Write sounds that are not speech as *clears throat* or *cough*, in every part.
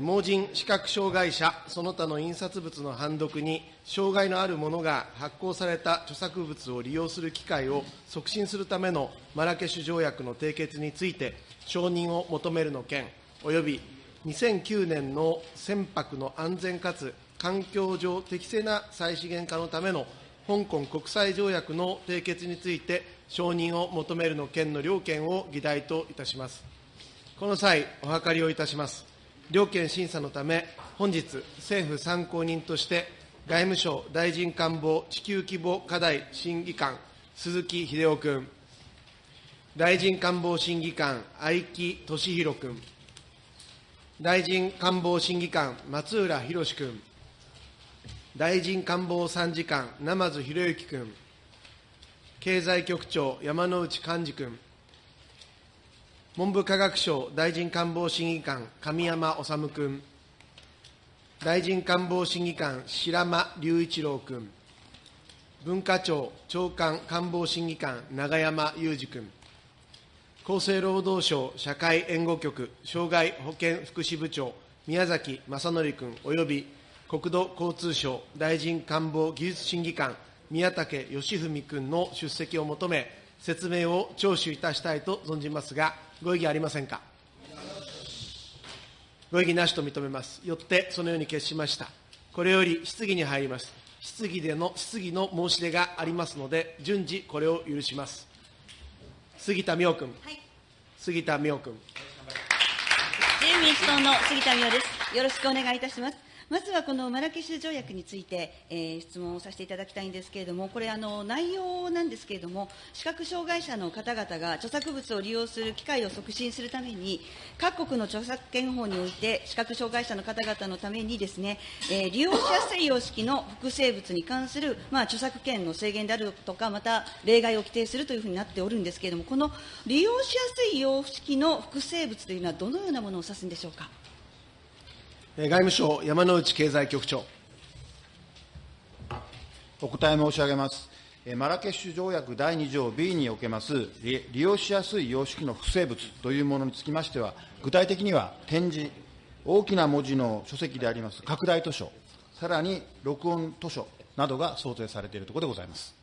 盲人、視覚障害者、その他の印刷物の判読に障害のある者が発行された著作物を利用する機会を促進するためのマラケシュ条約の締結について、承認を求めるの件、および2009年の船舶の安全かつ環境上適正な再資源化のための香港国際条約の締結について、承認を求めるの件の両件を議題といたします。この際、お諮りをいたします。両件審査のため、本日、政府参考人として、外務省大臣官房地球規模課題審議官、鈴木秀夫君、大臣官房審議官、愛木俊弘君、大臣官房審議官、松浦博君、大臣官房参事官、生津博之君、経済局長、山内幹事君、文部科学省大臣官房審議官、神山治君、大臣官房審議官、白間隆一郎君、文化庁長官官房審議官、永山裕二君、厚生労働省社会援護局障害保健福祉部長、宮崎正則君および国土交通省大臣官房技術審議官、宮武義文君の出席を求め、説明を聴取いたしたいと存じますが、ご異議ありませんか？ご異議なしと認めます。よって、そのように決しました。これより質疑に入ります。質疑での、質疑の申し出がありますので、順次これを許します。杉田水脈君。はい、杉田水脈君。自由民主党の杉田水脈です。よろしくお願いいたします。まずはこのマラケシュ条約について、えー、質問をさせていただきたいんですけれども、これ、あの内容なんですけれども、視覚障害者の方々が著作物を利用する機会を促進するために、各国の著作権法において、視覚障害者の方々のためにですね、えー、利用しやすい様式の複製物に関する、まあ、著作権の制限であるとか、また例外を規定するというふうになっておるんですけれども、この利用しやすい様式の複製物というのは、どのようなものを指すんでしょうか？外務省、山内経済局長。お答え申し上げます。マラケシュ条約第2条 B におけます利用しやすい様式の複製物というものにつきましては、具体的には展示、大きな文字の書籍であります拡大図書、さらに録音図書などが想定されているところでございます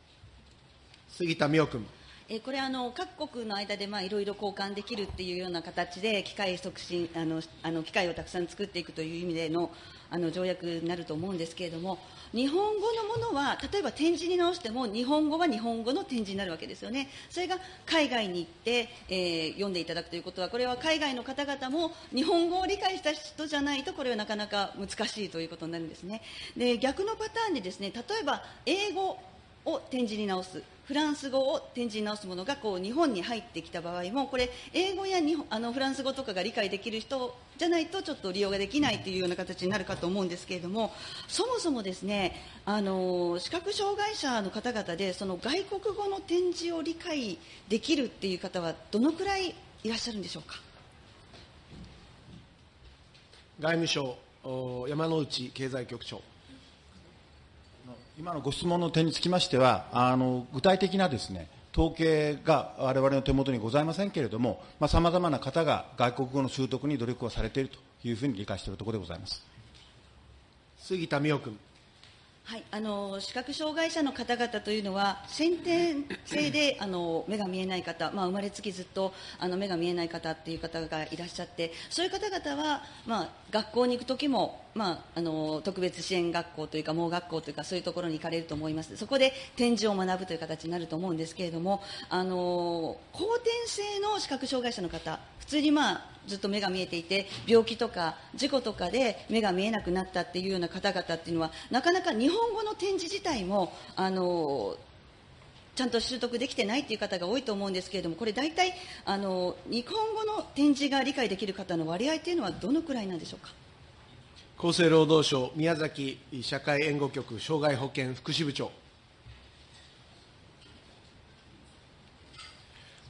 杉田水脈君。えこれあの、各国の間でいろいろ交換できるっていうような形で、機械促進あのあの、機械をたくさん作っていくという意味でのあの条約になると思うんですけれども、日本語のものは、例えば展示に直しても、日本語は日本語の展示になるわけですよね、それが海外に行って、えー、読んでいただくということは、これは海外の方々も日本語を理解した人じゃないと、これはなかなか難しいということになるんですね。で逆のパターンでですね例えば英語を展示に直す、フランス語を展示に直すものがこう日本に入ってきた場合も、これ、英語や日本あのフランス語とかが理解できる人じゃないと、ちょっと利用ができないというような形になるかと思うんですけれども、そもそもですね、あの視覚障害者の方々で、その外国語の展示を理解できるっていう方は、どのくらいいらっしゃるんでしょうか？外務省山内経済局長。今のご質問の点につきましては、あの具体的なですね、統計が我々の手元にございませんけれども、さまざ、まな方が外国語の習得に努力をされているというふうに理解しているところでございます杉田水脈君。はい、あの視覚障害者の方々というのは先天性であの目が見えない方、まあ、生まれつきずっとあの目が見えない方っていう方がいらっしゃってそういう方々は、まあ、学校に行く時も、まあ、あの特別支援学校というか盲学校というかそういうところに行かれると思います。そこで展示を学ぶという形になると思うんですけれどもあの後天性の視覚障害者の方普通に、まあ、ずっと目が見えていて病気とか事故とかで目が見えなくなったっていうような方々っていうのはなかなか日本語の展示自体もあのちゃんと習得できてないという方が多いと思うんですけれどもこれ大体あの日本語の展示が理解できる方の割合というのはどのくらいなんでしょうか？厚生労働省宮崎社会援護局障害保険福祉部長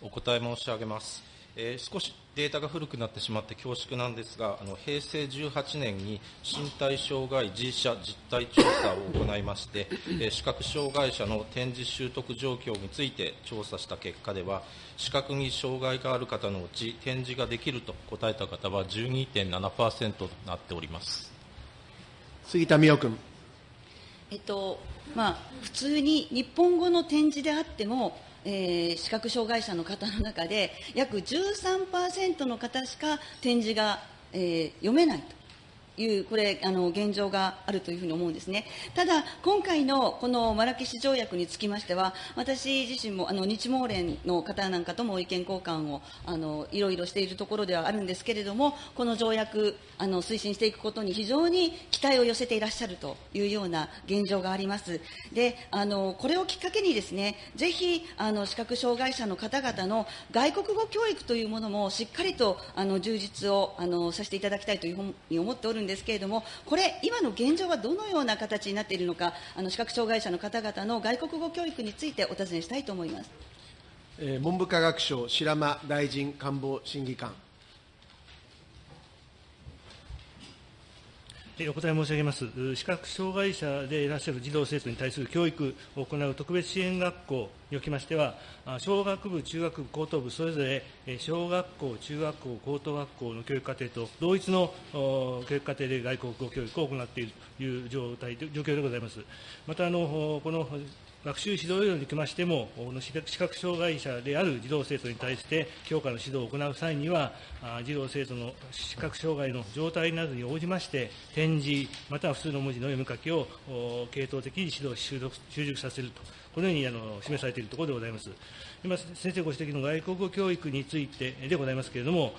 お答え申し上げます。えー、少しデータが古くなってしまって恐縮なんですが、あの平成18年に身体障害自社実態調査を行いまして、えー、視覚障害者の展示習得状況について調査した結果では、視覚に障害がある方のうち展示ができると答えた方は12.7%となっております杉田水脈君。えっとまあ、普通に日本語の展示であっても、えー、視覚障害者の方の中で約13%の方しか展示が、えー、読めないと。いう、これ、あの現状があるというふうに思うんですね。ただ、今回のこのマラケシュ条約につきましては、私自身もあの日毛連の方なんかとも意見交換をあのいろいろしているところではあるんですけれども、この条約、あの推進していくことに非常に期待を寄せていらっしゃるというような現状があります。で、あのこれをきっかけにですね、ぜひあの視覚障害者の方々の外国語教育というものもしっかりとあの充実をあのさせていただきたいというふうに思っておるんですけれども、これ、今の現状はどのような形になっているのか、あの視覚障害者の方々の外国語教育についてお尋ねしたいと思います。えー、文部科学省、白間大臣官房審議官。お答え申し上げます。視覚障害者でいらっしゃる児童生徒に対する教育を行う特別支援学校におきましては、小学部、中学部、高等部、それぞれ小学校、中学校、高等学校の教育課程と同一の教育課程で外国語教育を行っているという状態状況でございます。またあの、この学習指導要領におきましても、視覚障害者である児童生徒に対して教科の指導を行う際には、児童生徒の視覚障害の状態などに応じまして、展示、または普通の文字の読み書きを系統的に指導、習熟させると、このようにあの示されているところでございます。今、先生ご指摘の外国語教育についてでございますけれども、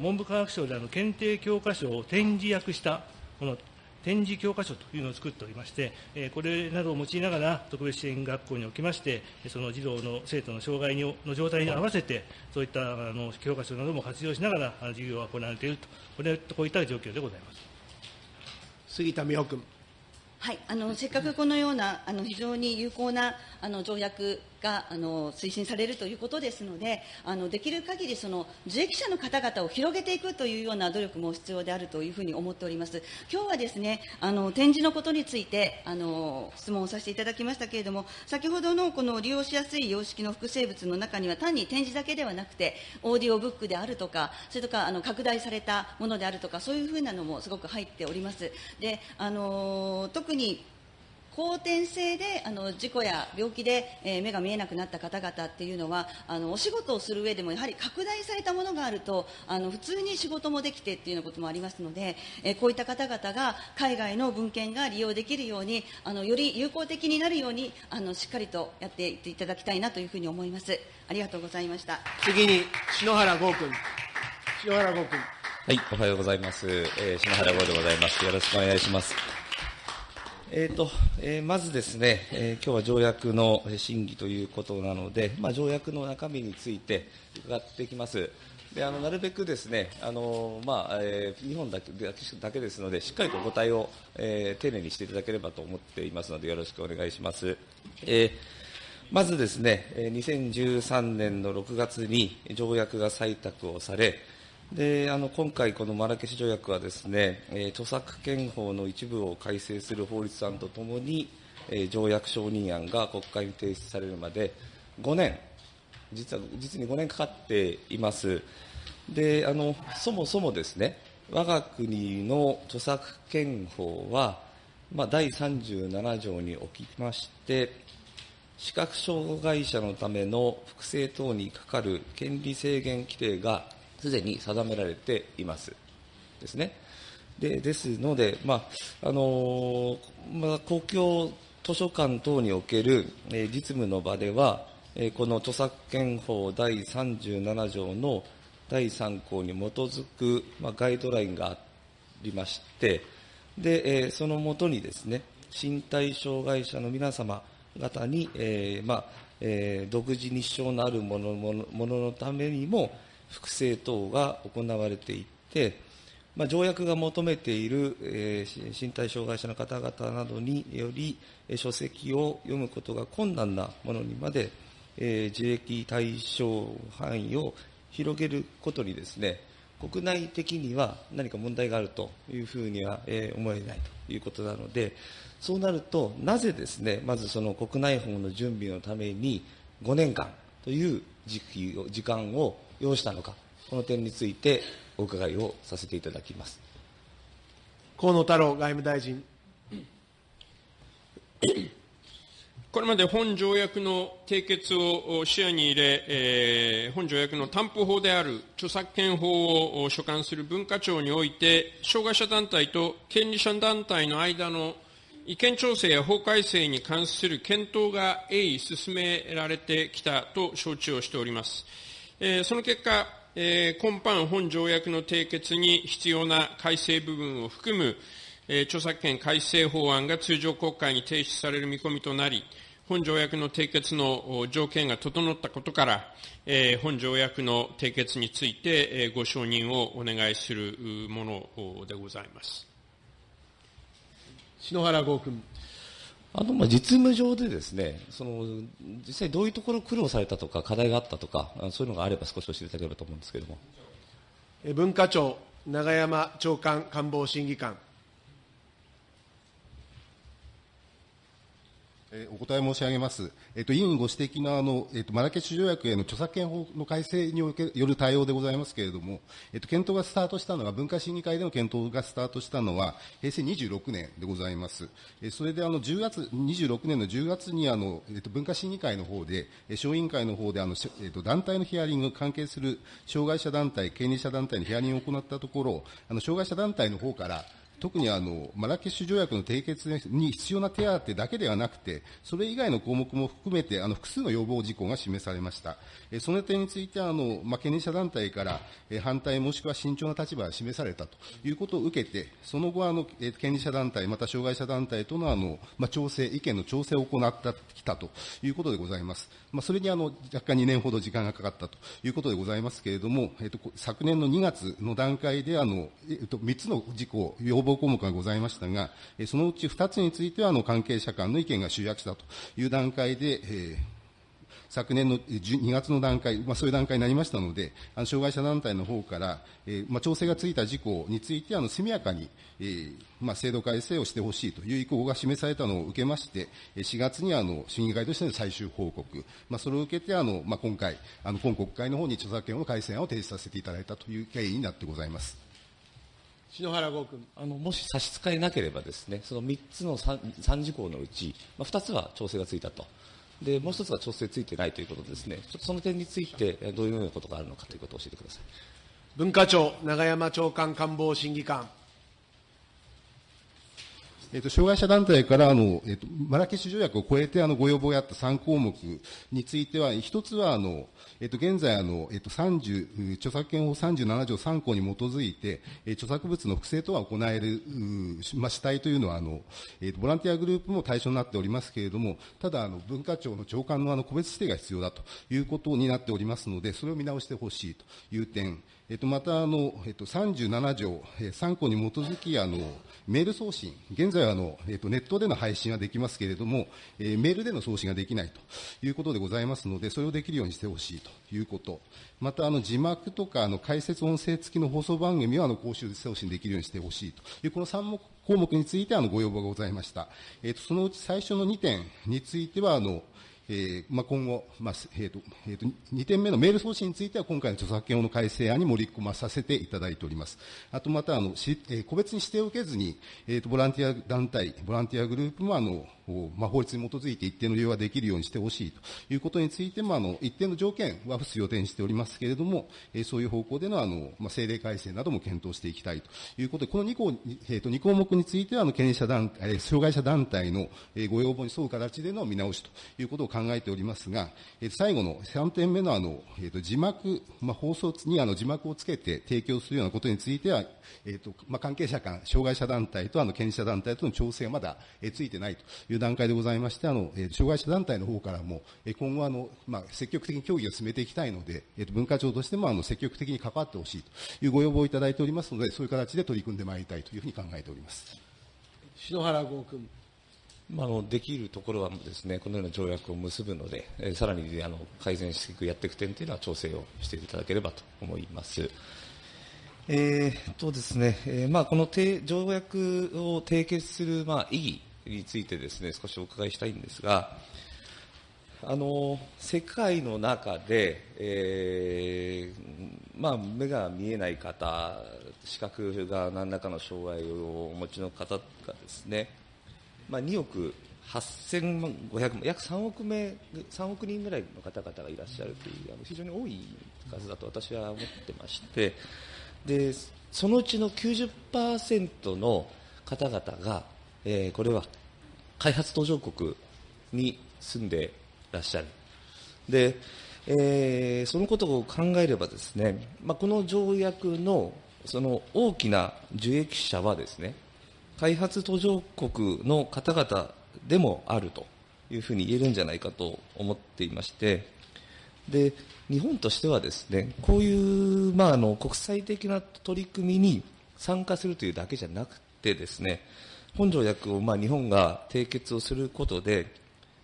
文部科学省であの検定教科書を展示訳したこの展示教科書というのを作っておりまして、これなどを用いながら、特別支援学校におきまして、その児童の生徒の障害の状態に合わせて、そういったあの教科書なども活用しながら、授業が行われていると、これこういった状況でございます。杉田美穂君。はい、あのせっかくこのようなあの非常に有効なあの条約があの推進されるということですので、あのできる限りその受益者の方々を広げていくというような努力も必要であるというふうに思っております。今日はですね、あの展示のことについてあの質問をさせていただきましたけれども、先ほどのこの利用しやすい様式の複製物の中には単に展示だけではなくて、オーディオブックであるとか、それとかあの拡大されたものであるとか、そういうふうなのもすごく入っております。で、あの特に後天性であの事故や病気で、えー、目が見えなくなった方々っていうのはあのお仕事をする上でもやはり拡大されたものがあるとあの普通に仕事もできてっていうようなこともありますので、えー、こういった方々が海外の文献が利用できるようにあのより有効的になるようにあのしっかりとやっていっていただきたいなというふうに思います。ありがとうございました。次に篠原剛君。篠原剛君。はいおはようございます、えー、篠原剛でございます。よろしくお願いしますえーとえー、まずですね、えー、今日は条約の審議ということなので、まあ、条約の中身について伺っていきます。であのなるべくですね、あのまあえー、日本だけだけですので、しっかりとお答えを、えー、丁寧にしていただければと思っていますので、よろしくお願いします。え、まずですね、2013年の6月に条約が採択をされ、であの今回、このマラケシュ条約はですね、えー、著作権法の一部を改正する法律案とともに、えー、条約承認案が国会に提出されるまで5年、実は実に5年かかっています。であのそもそもですね、我が国の著作権法は、まあ、第37条におきまして、視覚障害者のための複製等にかかる権利制限規定がすでに定められています。ですね。でですので、まああのまあ、公共図書館等における、えー、実務の場では、えー、この著作権法第37条の第3項に基づく、まあ、ガイドラインがありまして、でえー、そのもとにですね、身体障害者の皆様方に、えーまあえー、独自に支障のあるものものもののためにも、複製等が行われていって、まあ、条約が求めている、えー、身体障害者の方々などにより、えー、書籍を読むことが困難なものにまで、えー、受益対象範囲を広げることにですね、国内的には何か問題があるというふうには、えー、思えないということなので、そうなると、なぜですね、まずその国内法の準備のために5年間という時期を時間を要したのか、この点についてお伺いをさせていただきます。河野太郎外務大臣。これまで本条約の締結を視野に入れ、えー、本条約の担保法である著作権法を所管する文化庁において、障害者団体と権利者団体の間の意見調整や法改正に関する検討が鋭意進められてきたと承知をしております。えー、その結果、えー、今般本条約の締結に必要な改正部分を含む、えー、著作権改正法案が通常国会に提出される見込みとなり、本条約の締結の条件が整ったことから、えー、本条約の締結について、えー、ご承認をお願いするものでございます。篠原剛君。あのまあ実務上でですね、その実際どういうところ苦労されたとか課題があったとか、そういうのがあれば少し教えていただければと思うんですけれども。文化庁永山長官官房審議官。お答え申し上げます。えっと、委員ご指摘のあの、えっと、マラケシュ条約への著作権法の改正による対応でございますけれども、えっと、検討がスタートしたのが、文化審議会での検討がスタートしたのは、平成26年でございます。えそれで、あの、10月、26年の10月に、あの、えっと、文化審議会の方で、小委員会の方で、あの、えっと、団体のヒアリング、関係する障害者団体、権利者団体のヒアリングを行ったところ、あの、障害者団体の方から、特にあのマラケシュ条約の締結に必要な手当だけではなくて、それ以外の項目も含めて、あの複数の要望事項が示されました。えその点についてあの、まあ、権利者団体からえ反対もしくは慎重な立場が示されたということを受けて、その後あの、え権利者団体、また障害者団体とのあの、まあ、調整、意見の調整を行ってきたということでございます。まあ、それにあの若干2年ほど時間がかかったということでございますけれども、えっと、昨年の2月の段階であの、えっと、3つの事項、要望項目がございましたが、そのうち2つについてはあの関係者間の意見が集約したという段階で、えー昨年の2月の段階、まあ、そういう段階になりましたので、あの障害者団体の方から、えーまあ、調整がついた事項について、あの速やかに、えーまあ、制度改正をしてほしいという意向が示されたのを受けまして、4月にあの審議会としての最終報告、まあ、それを受けてあの、まあ、今回、あの今国会の方に著作権の改正案を提出させていただいたという経緯になってございます。篠原剛君あのもし差し支えなければですね、その3つの 3, 3事項のうち、まあ、2つは調整がついたと。で、もう一つは調整ついてないということですね、ちょっとその点について、どういうようなことがあるのかということを教えてください。文化庁、永山長官官房審議官。えっと、障害者団体からあの、えっと、マラケシュ条約を超えてあのご要望があった3項目については、一つはあの、えっと、現在あの、えっと、30、著作権法37条3項に基づいて、え著作物の複製等は行える、まあ、主体というのはあの、えっと、ボランティアグループも対象になっておりますけれども、ただあの、文化庁の長官のあの個別指定が必要だということになっておりますので、それを見直してほしいという点、えっと、またあの、えっと、37条、え3項に基づきあの、メール送信、現在はあの、えっと、ネットでの配信はできますけれども、えー、メールでの送信ができないということでございますので、それをできるようにしてほしいということ、またあの字幕とかあの解説音声付きの放送番組はあの公衆送信できるようにしてほしいという、この3項目についてあのご要望がございました。えっと、そのうち最初の2点については、あの、えーまあ、今後、まあえーとえーと、2点目のメール送信については、今回の著作権法の改正案に盛り込まさせていただいております。あとまたあのし、えー、個別に指定を受けずに、えーと、ボランティア団体、ボランティアグループもあのまあ、法律に基づいて一定の利用ができるようにしてほしいということについても、あの、一定の条件は付す予定にしておりますけれども、えー、そういう方向での、あの、まあ、政令改正なども検討していきたいということで、この2項、えー、と2項目については、あの、権利者団、えー、障害者団体の、えー、ご要望に沿う形での見直しということを考えておりますが、えー、最後の3点目の、あの、えー、と字幕、まあ、放送にあの字幕をつけて提供するようなことについては、えーとまあ、関係者間、障害者団体とあの権利者団体との調整がまだ、えー、ついてないという段階でございまして、あの、えー、障害者団体の方からも、えー、今後あの、まあ、積極的に協議を進めていきたいので、えーと、文化庁としてもあの積極的に関わってほしいというご要望をいただいておりますので、そういう形で取り組んでまいりたいというふうに考えております。篠原剛君。まあ、あのできるところはですね、このような条約を結ぶので、えー、さらにあの改善していく、やっていく点というのは調整をしていただければと思います。えーとですねえーまあ、この条約を締結する、まあ、意義についてですね少しお伺いしたいんですが、あの世界の中で、えーまあ、目が見えない方、視覚が何らかの障害をお持ちの方がですね、まあ、2億8500万、約3億名、3億人ぐらいの方々がいらっしゃるという、あの非常に多い数だと私は思ってまして、でそのうちの90%の方々が、えー、これは開発途上国に住んでらっしゃる。で、えー、そのことを考えればですね、まあ、この条約のその大きな受益者はですね、開発途上国の方々でもあるというふうに言えるんじゃないかと思っていまして、で、日本としてはですね、こういう、まあ、あの、国際的な取り組みに参加するというだけじゃなくてですね、本条約を、まあ、日本が締結をすることで、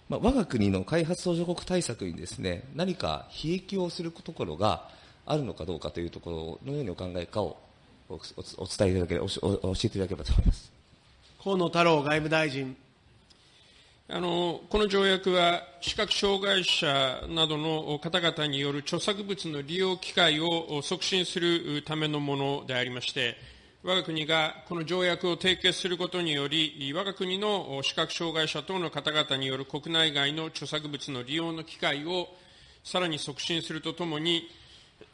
まあ、我が国の開発途上国対策にですね、何か悲劇をするところがあるのかどうかというところのようにお考えかをおお伝えいただければ、教えていただければと思います。河野太郎外務大臣。あのこの条約は、視覚障害者などの方々による著作物の利用機会を促進するためのものでありまして、我が国がこの条約を締結することにより、我が国の視覚障害者等の方々による国内外の著作物の利用の機会をさらに促進するとともに、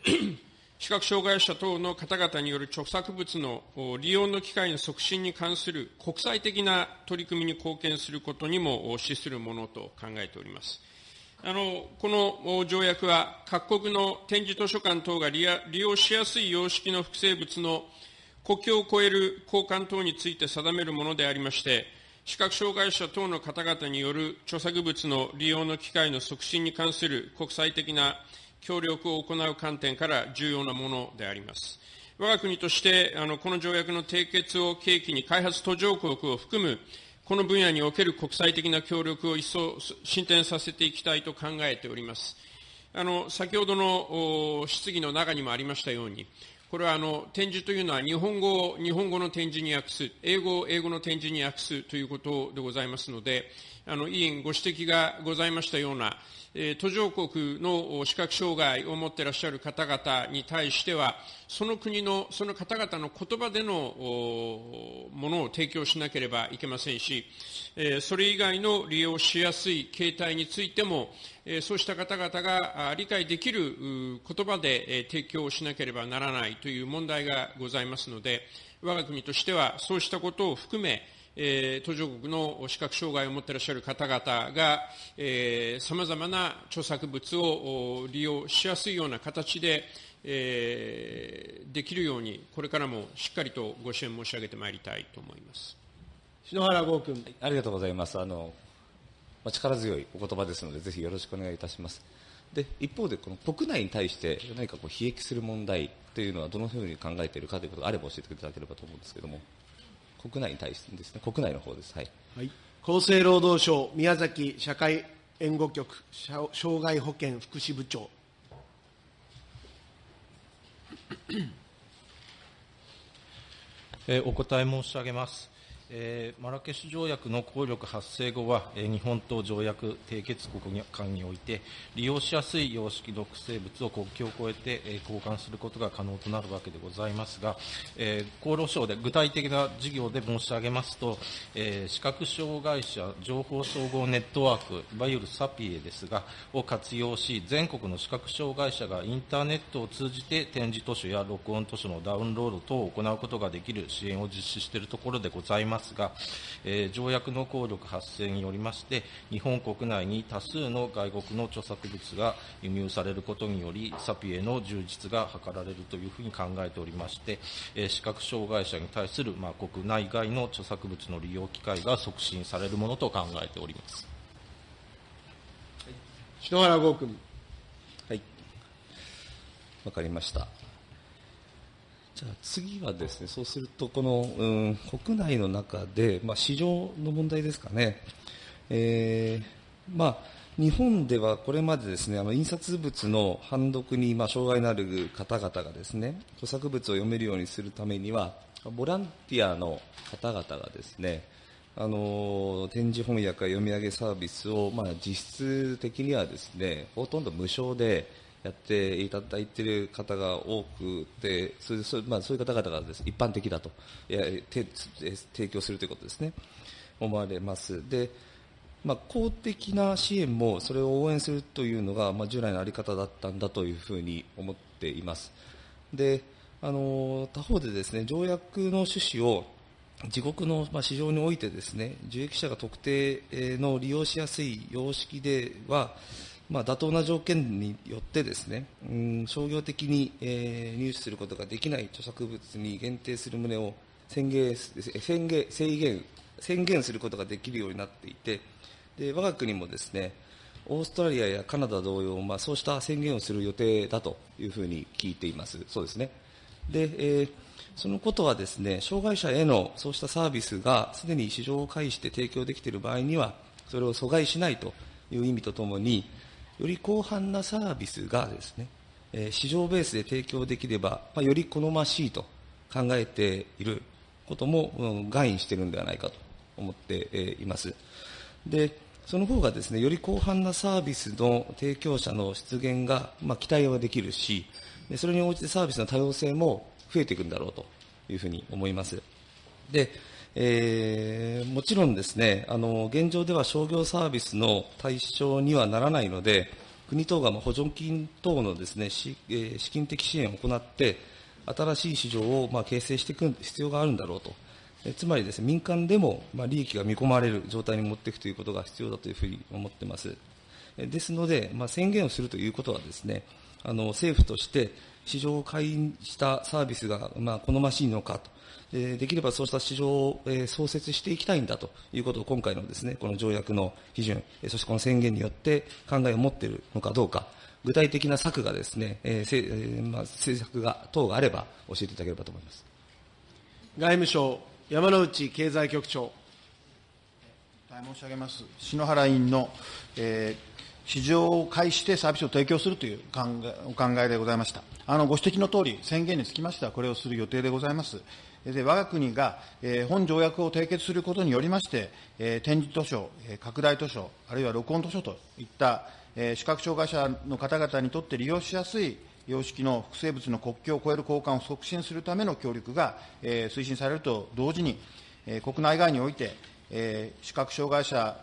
*clears throat* 視覚障害者等の方々による著作物の利用の機会の促進に関する国際的な取り組みに貢献することにも資するものと考えております。あのこの条約は、各国の展示図書館等が利用しやすい様式の複製物の国境を越える交換等について定めるものでありまして、視覚障害者等の方々による著作物の利用の機会の促進に関する国際的な協力を行う観点から重要なものであります。我が国として、あのこの条約の締結を契機に開発途上国を含むこの分野における国際的な協力を一層進展させていきたいと考えております。あの先ほどの質疑の中にもありましたように、これはあの展示というのは日本語を日本語の展示に訳す、英語を英語の展示に訳すということでございますので、あの委員ご指摘がございましたような、途上国の視覚障害を持っていらっしゃる方々に対しては、その国の、その方々の言葉でのものを提供しなければいけませんし、それ以外の利用しやすい形態についても、そうした方々が理解できる言葉で提供しなければならないという問題がございますので、我が国としてはそうしたことを含め、途上国の視覚障害を持っていらっしゃる方々が、さまざまな著作物を利用しやすいような形で、えー、できるように、これからもしっかりとご支援申し上げてまいりたいと思います篠原剛君、ありがとうございます。あのまあ、力強いお言葉ですので、ぜひよろしくお願いいたします。で一方で、この国内に対して何かこう悲劇する問題というのは、どのように考えているかということがあれば教えていただければと思うんですけれども、国内に対してですね、国内の方です。はい、はい、厚生労働省宮崎社会援護局障害保険福祉部長。えお答え申し上げます。えー、マラケシュ条約の効力発生後は、えー、日本と条約締結国間において、利用しやすい様式の生物を国境を越えて、えー、交換することが可能となるわけでございますが、えー、厚労省で具体的な事業で申し上げますと、えー、視覚障害者情報総合ネットワーク、いわゆるサピエですが、を活用し、全国の視覚障害者がインターネットを通じて展示図書や録音図書のダウンロード等を行うことができる支援を実施しているところでございます。ますが、えー、条約の効力発生によりまして、日本国内に多数の外国の著作物が輸入されることにより、サピエの充実が図られるというふうに考えておりまして、えー、視覚障害者に対する、まあ、国内外の著作物の利用機会が促進されるものと考えております。篠原剛君。はい。わかりました。じゃあ次はですね、そうすると、この、うん、国内の中で、まあ、市場の問題ですかね。えー、まあ、日本ではこれまでですね、あの印刷物の判読にまあ障害のある方々がですね、著作物を読めるようにするためには、ボランティアの方々がですね、あの展示翻訳や読み上げサービスを、まあ、実質的にはですね、ほとんど無償でやっていただいている方が多くて、それそまあ、そういう方々がです、一般的だといや提供するということですね、思われます。でまあ、公的な支援もそれを応援するというのが、まあ、従来の在り方だったんだというふうに思っています。であの他方でですね条約の趣旨を自国の市場においてですね受益者が特定の利用しやすい様式では、まあ、妥当な条件によってですね、うん、商業的に、えー、入手することができない著作物に限定する旨を宣言宣言制限宣言することができるようになっていて、で我が国もですねオーストラリアやカナダ同様、まあ、そうした宣言をする予定だというふうに聞いています。そうですね。で、えー、そのことはですね、障害者へのそうしたサービスがすでに市場を介して提供できている場合には、それを阻害しないという意味とともに、より広範なサービスがですね、え、市場ベースで提供できれば、まあ、より好ましいと考えていることも、うん、外因しているのではないかと思って、います。で、その方がですね、より広範なサービスの提供者の出現が、まあ、期待はできるし、それに応じてサービスの多様性も増えていくんだろうというふうに思います。で、えー、もちろんですね、あの、現状では商業サービスの対象にはならないので、国等が補助金等のですね、資金的支援を行って、新しい市場をまあ形成していく必要があるんだろうとつまりですね、民間でもまあ利益が見込まれる状態に持っていくということが必要だというふうに思っています。ですので、まあ、宣言をするということはですね、あの政府として市場を開示したサービスがまあ好ましいのかと、できればそうした市場を創設していきたいんだということを今回のですね、この条約の批准、そしてこの宣言によって考えを持っているのかどうか、具体的な策がですね、えーまあ、政策が等があれば教えていただければと思います。外務省山内経済局長。申し上げます。篠原委員の、えー、市場を介してサービスを提供するという考えお考えでございました。あのご指摘のとおり、宣言につきましては、これをする予定でございます。で我が国が、え、本条約を締結することによりまして、えー、展示図書、え、拡大図書、あるいは録音図書といった、え、視覚障害者の方々にとって利用しやすい様式の複製物の国境を越える交換を促進するための協力が、え、推進されると同時に、え、国内外において、え、視覚障害者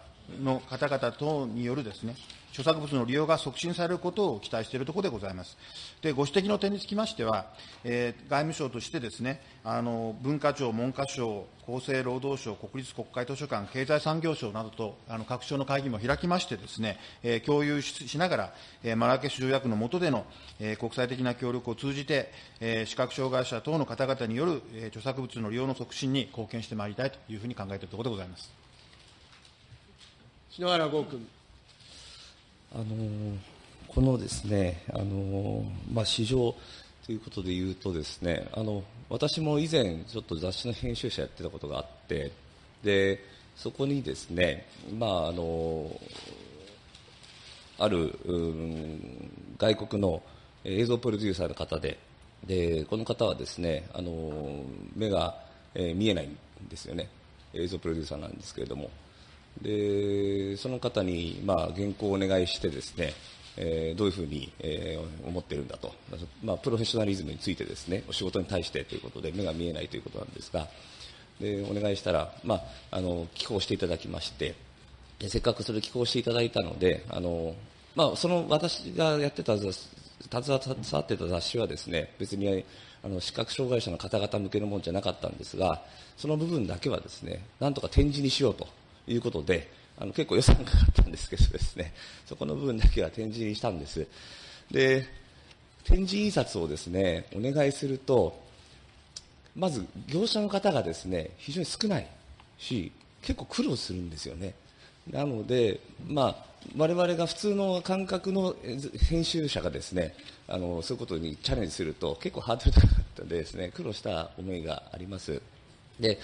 の方々等によるですね、著作物の利用が促進されることを期待しているところでございます。で、ご指摘の点につきましては、えー、外務省としてですね、あの文化庁、文科省、厚生労働省、国立国会図書館、経済産業省などとあの各省の会議も開きましてですね、えー、共有しながら、えー、マラケシュ条約の下での、えー、国際的な協力を通じて、えー、視覚障害者等の方々による、えー、著作物の利用の促進に貢献してまいりたいというふうに考えているところでございます。篠原剛君。あのこのですね、あのまあ、市場ということで言うとですね、あの私も以前、ちょっと雑誌の編集者やってたことがあって、でそこにですね、まあ、あのある、外国の映像プロデューサーの方で、でこの方はですね、あの目が、えー、見えないんですよね、映像プロデューサーなんですけれども。でその方に、まあ、原稿をお願いしてですね、えー、どういうふうに、えー、思っているんだと、まあ、プロフェッショナリズムについてですねお仕事に対してということで目が見えないということなんですがでお願いしたら、まあ、あの寄稿していただきましてでせっかくそれ寄稿していただいたのであの、まあ、その私がやってた携わってた雑誌はですね別にあの視覚障害者の方々向けのものじゃなかったんですがその部分だけはですねなんとか展示にしようと。いうことで、あの結構予算がかかったんですけどですね、そこの部分だけは展示にしたんです。で、展示印刷をですね、お願いすると、まず業者の方がですね、非常に少ないし、結構苦労するんですよね。なので、まあ、我々が普通の感覚の編集者がですね、あのそういうことにチャレンジすると結構ハードル高かったんでですね、苦労した思いがあります。で、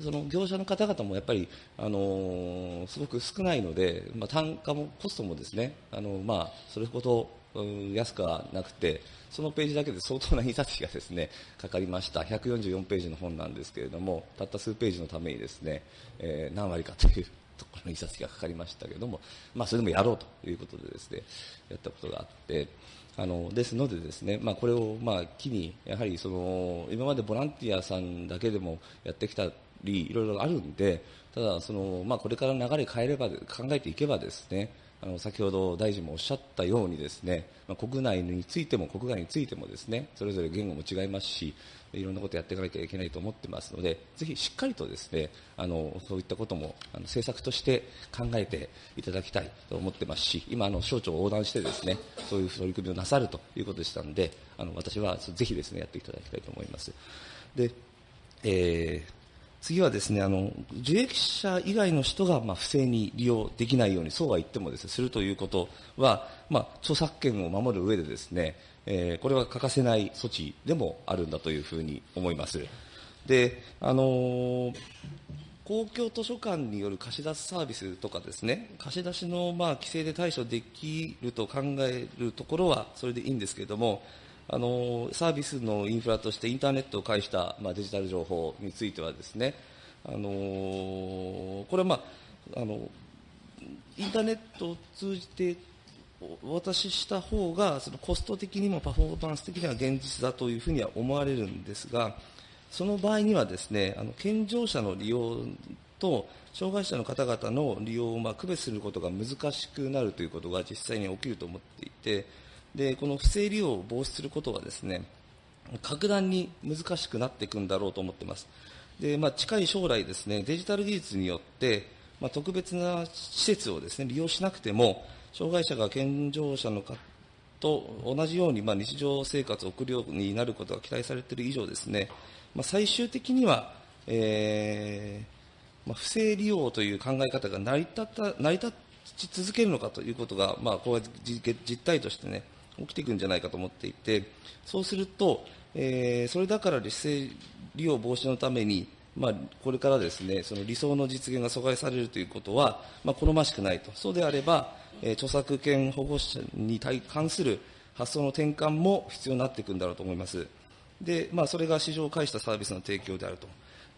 その業者の方々もやっぱり、あの、すごく少ないので、まあ、単価もコストもですね、あのまあ、それほど安くはなくて、そのページだけで相当な印刷費がですね、かかりました。144ページの本なんですけれども、たった数ページのためにですね、えー、何割かというところの印刷費がかかりましたけれども、まあ、それでもやろうということでですね、やったことがあって、あのですのでですね、まあ、これをまあ機に、やはりその今までボランティアさんだけでもやってきたり、いろいろあるんで、ただその、まあ、これから流れ変えれば、考えていけばですね、あの先ほど大臣もおっしゃったようにですね、まあ、国内についても国外についてもですね、それぞれ言語も違いますし、いろんなことをやっていかなきゃいけないと思ってますので、ぜひしっかりとですね、あのそういったこともあの政策として考えていただきたいと思ってますし、今の省庁を横断してですね、そういう取り組みをなさるということでしたので、あの私はぜひですねやっていただきたいと思います。で、えー次はですね、あの、受益者以外の人が、まあ、不正に利用できないように、そうは言ってもですね、するということは、まあ、著作権を守る上でですね、えー、これは欠かせない措置でもあるんだというふうに思います。で、あのー、公共図書館による貸し出しサービスとかですね、貸し出しのまあ規制で対処できると考えるところはそれでいいんですけれども、あのサービスのインフラとしてインターネットを介した、まあ、デジタル情報についてはですね、あのこれは、まあ、あのインターネットを通じてお渡しした方がそのコスト的にもパフォーマンス的には現実だというふうには思われるんですがその場合にはですねあの健常者の利用と障害者の方々の利用をまあ区別することが難しくなるということが実際に起きると思っていてでこの不正利用を防止することはですね格段に難しくなっていくんだろうと思っています。でまあ、近い将来ですね、デジタル技術によって、まあ、特別な施設をですね、利用しなくても、障害者が健常者の方と同じように、まあ、日常生活を送るようになることが期待されている以上ですね、まあ、最終的には、えーまあ、不正利用という考え方が成り立った成り立ち続けるのかということが、まあ、これは実態としてね、起きていくんじゃないかと思っていて、そうすると、えー、それだから不正利用防止のために、まあ、これからですね、その理想の実現が阻害されるということは、まあ、好ましくないと。そうであれば、えー、著作権保護者に対関する発想の転換も必要になっていくんだろうと思います。で、まあ、それが市場を介したサービスの提供であると。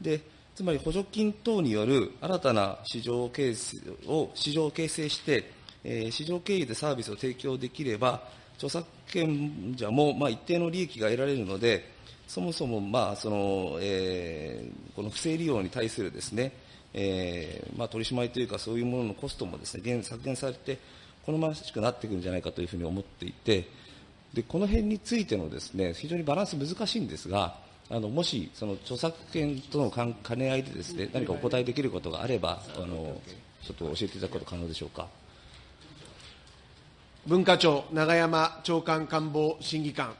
で、つまり補助金等による新たな市場形成を、市場を形成して、えー、市場経由でサービスを提供できれば、著作権者も、まあ、一定の利益が得られるので、そもそも、まあそのえー、この不正利用に対するですね、えーまあ、取り締まりというか、そういうもののコストもですね削減されて、好ましくなっていくんじゃないかというふうに思っていて、でこの辺についてのですね非常にバランス難しいんですが、あのもしその著作権との兼ね合いでですね何かお答えできることがあれば、あのちょっと教えていただくこと可能でしょうか。文化庁、永山長官官房審議官。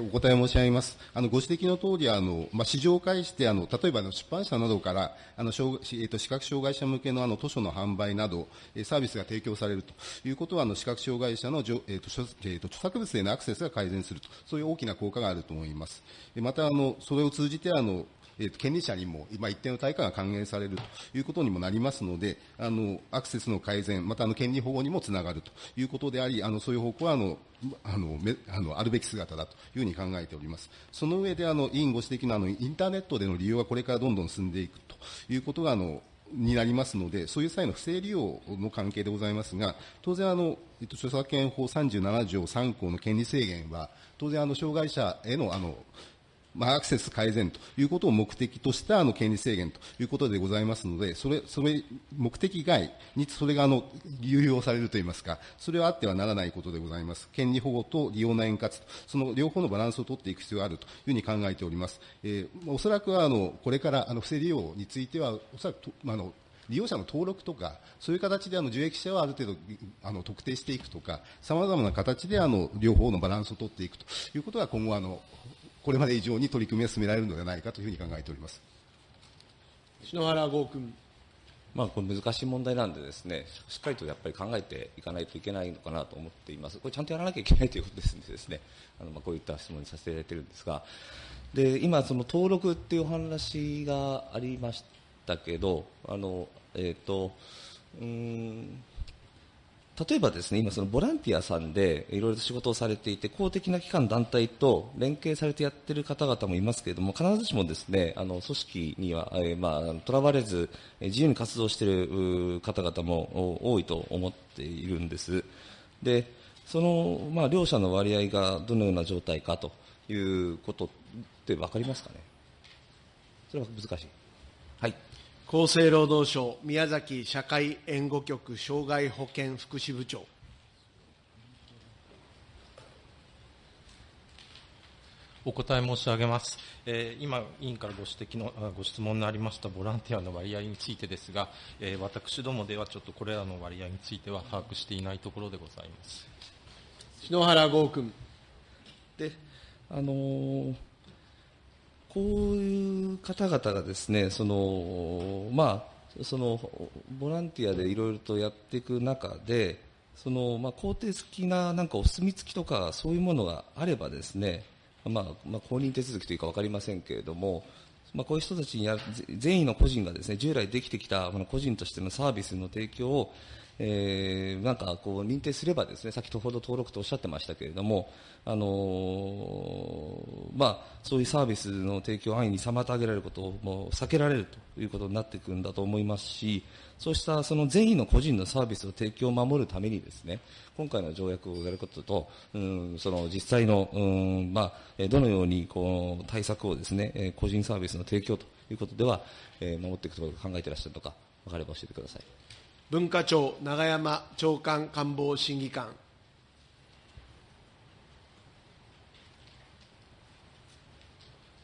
お答え申し上げます。あのご指摘の通り、あのまあ、市場を介して、あの例えばの出版社などからあの障、えーと、視覚障害者向けのあの図書の販売など、サービスが提供されるということは、あの視覚障害者の、えーとえーと、著作物へのアクセスが改善すると、そういう大きな効果があると思います。また、あのそれを通じてあのえー、権利者にも、まあ、一定の対価が還元されるということにもなりますので、あのアクセスの改善、またあの権利保護にもつながるということであり、あのそういう方向はあのあのめあのあるべき姿だというふうに考えております。その上であの委員ご指摘のあのインターネットでの利用はこれからどんどん進んでいくということがあのになりますので、そういう際の不正利用の関係でございますが、当然あの、えっと、著作権法37条3項の権利制限は、当然あの障害者へのあのまあ、アクセス改善ということを目的としたあの権利制限ということでございますので、それ、それ、目的外にそれがあの、流用されるといいますか、それはあってはならないことでございます。権利保護と利用の円滑と、その両方のバランスを取っていく必要があるというふうに考えております。えー、おそらくあの、これからあの、不正利用については、おそらくと、あの、利用者の登録とか、そういう形であの受益者をある程度あの特定していくとか、さまざまな形であの両方のバランスを取っていくということが今後あのこれまで以上に取り組みが進められるのではないかというふうに考えております篠原剛君。まあ、これ難しい問題なんでですね、しっかりとやっぱり考えていかないといけないのかなと思っています。これちゃんとやらなきゃいけないということですのでですね、*laughs* あのまあこういった質問にさせていただいているんですが、で、今その登録っていうお話がありましたけど、あの、えっ、ー、と、うん、例えばですね、今そのボランティアさんでいろいろと仕事をされていて、公的な機関団体と連携されてやってる方々もいますけれども、必ずしもですね、あの、組織には、えー、まあ、とらわれず、自由に活動している方々も多いと思っているんです。で、その、まあ、両者の割合がどのような状態かということって分かりますかね？それは難しい。はい。厚生労働省宮崎社会援護局障害保険福祉部長お答え申し上げます。えー、今、委員からご指摘の、ご質問のありましたボランティアの割合についてですが、えー、私どもではちょっとこれらの割合については把握していないところでございます。篠原剛君。で、あのーこういう方々がですね、その、まあ、その、ボランティアでいろいろとやっていく中で、その、まあ、肯定的な、なんかお墨付きとか、そういうものがあればですね、まあ、まあ、公認手続きというか分かりませんけれども、まあ、こういう人たちにや善意の個人がですね、従来できてきたこの個人としてのサービスの提供を、えー、なんかこう認定すればですね、先ほど登録とおっしゃってましたけれども、あのー、まあ、そういうサービスの提供安易に妨げられることをもう避けられるということになっていくんだと思いますし、そうしたその善意の個人のサービスを提供を守るためにですね、今回の条約をやることと、うん、その実際の、うん、まあ、どのようにこう対策をですね、個人サービスの提供ということでは、え、守っていくと考えていらっしゃるのか、分かれば教えてください。文化庁永山長官官房審議官。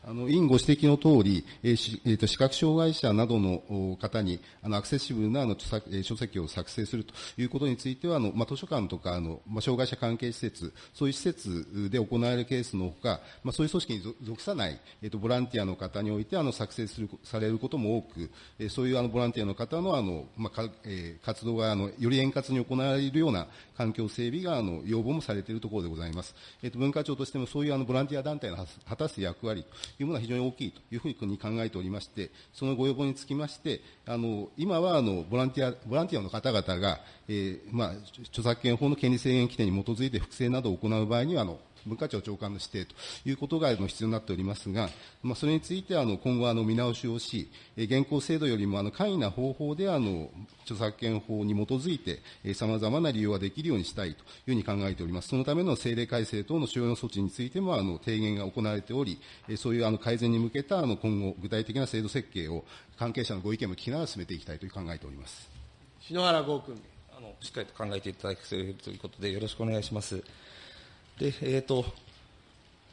あの委員ご指摘のとおり、えーえーと、視覚障害者などの方にあのアクセシブルなあの、書籍を作成するということについては、あのまあ、図書館とかあの、まあ、障害者関係施設、そういう施設で行われるケースのほか、まあ、そういう組織に属さない、えーと、ボランティアの方においてあの作成するされることも多く、えー、そういうあのボランティアの方のあの、まあかえー、活動があのより円滑に行われるような環境整備があの要望もされているところでございます。えっと、文化庁としてもそういうあのボランティア団体の果たす役割というものは非常に大きいというふうに考えておりまして、そのご要望につきまして、あの今はあのボランティアボランティアの方々が、えーまあ、著作権法の権利制限規定に基づいて複製などを行う場合にはあの文化庁長官の指定ということが必要になっておりますが、まあ、それについてあの今後あの見直しをし、現行制度よりもあの簡易な方法であの著作権法に基づいてさまざまな利用ができるようにしたいというふうに考えております。そのための政令改正等の主要な措置についてもあの提言が行われており、そういうあの改善に向けたあの今後具体的な制度設計を関係者のご意見も聞きながら進めていきたいと考えております。篠原剛君。あのしっかりと考えていただくということでよろしくお願いします。で、えっ、ー、と、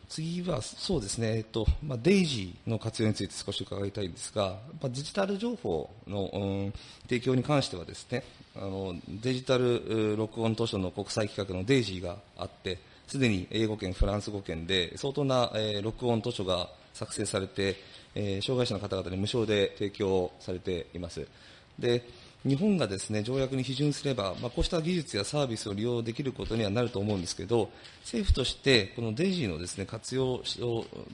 次は、そうですね、えっとまあ、デイジーの活用について少し伺いたいんですが、まあ、デジタル情報の、うん、提供に関してはですね、あのデジタル録音図書の国際企画のデイジーがあって、すでに英語圏、フランス語圏で相当な、えー、録音図書が作成されて、えー、障害者の方々に無償で提供されています。で日本がですね、条約に批准すれば、まあ、こうした技術やサービスを利用できることにはなると思うんですけど、政府として、このデイジーのですね、活用を、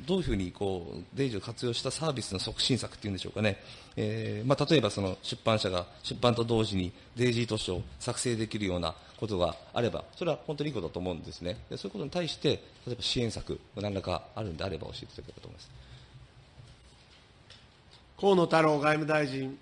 どういうふうにこう、デイジーを活用したサービスの促進策っていうんでしょうかね。えー、まあ、例えばその出版社が出版と同時にデイジー図書を作成できるようなことがあれば、それは本当にいいことだと思うんですね。そういうことに対して、例えば支援策、何らかあるんであれば教えていただければと思います。河野太郎外務大臣。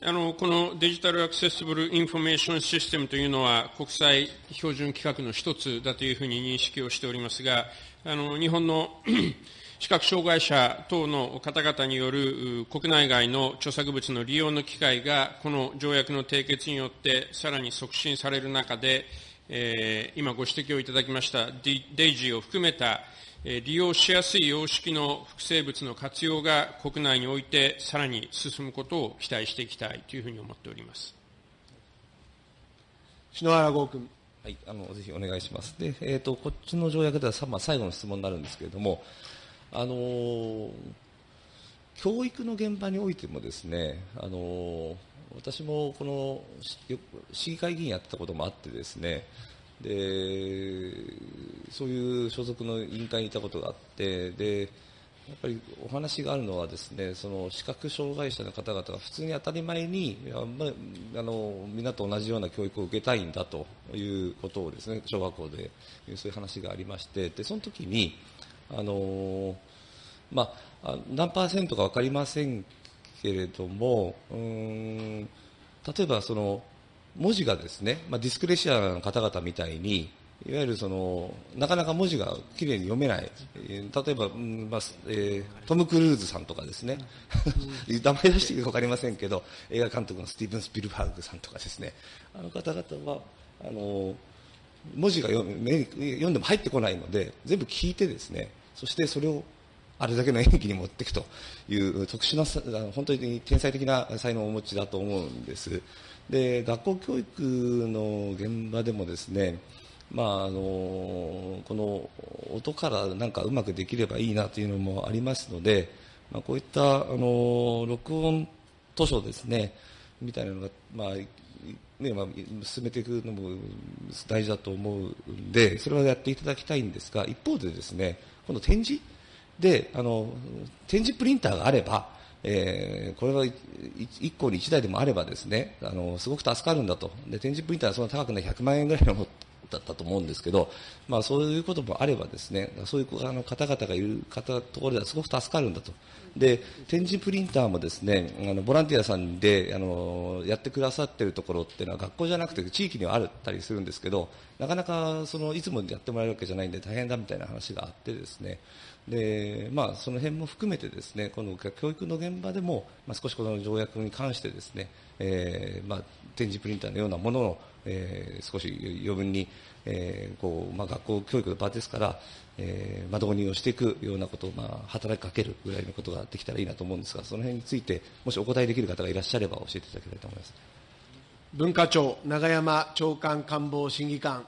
あのこの Digital Accessible Information System というのは国際標準規格の一つだというふうに認識をしておりますが、あの日本の *coughs* 視覚障害者等の方々による国内外の著作物の利用の機会が、この条約の締結によってさらに促進される中で、えー、今ご指摘をいただきましたデイジーを含めた利用しやすい様式の複製物の活用が国内においてさらに進むことを期待していきたいというふうに思っております篠原剛君。はい、あのぜひお願いします。で、えっ、ー、とこっちの条約では、まあ、最後の質問になるんですけれども、あのー、教育の現場においてもですね、あのー、私もこの市議会議員やってたこともあってですね、でそういう所属の委員会にいたことがあって、でやっぱりお話があるのはですね、その視覚障害者の方々が普通に当たり前に、あのみんなと同じような教育を受けたいんだということをですね、小学校でそういう話がありまして、でその時に、あのまあ、何パーセントか分かりませんけれども、うん例えばその文字がですね、まあ、ディスクレシアの方々みたいに、いわゆるそのなかなか文字がきれいに読めない、えー、例えば、うんまあえー、トム・クルーズさんとかですね、*laughs* 名前出していいか分かりませんけど、映画監督のスティーブン・スピルバーグさんとかですね、あの方々は、あの文字が読読んでも入ってこないので、全部聞いてですね、そしてそれをあれだけの演技に持っていくという特殊な、本当に天才的な才能をお持ちだと思うんです。で、学校教育の現場でもですね、まあ、あのこの音からなんかうまくできればいいなというのもありますので、まあ、こういったあの録音図書ですね、みたいなのが、まあねまあ、進めていくのも大事だと思うんで、それはやっていただきたいんですが、一方でですね、この展示で、あの、展示プリンターがあれば、えー、これは1個に1台でもあればですね、あの、すごく助かるんだと。で、展示プリンターはそんな高くない100万円ぐらいのだったと思うんですけど、まあそういうこともあればですね、そういうあの方々がいる方ところではすごく助かるんだと。で、展示プリンターもですね、あのボランティアさんであのやってくださっているところっていうのは学校じゃなくて地域にはあったりするんですけど、なかなかそのいつもやってもらえるわけじゃないんで大変だみたいな話があってですね、でまあ、その辺も含めてですねこの教育の現場でも、まあ、少しこの条約に関してですね、えーまあ、展示プリンターのようなものを、えー、少し余分に、えーこうまあ、学校教育の場ですから、えーまあ、導入をしていくようなことを、まあ、働きかけるぐらいのことができたらいいなと思うんですがその辺についてもしお答えできる方がいらっしゃれば教えていただきたいと思います。文化庁永山長官官房審議官。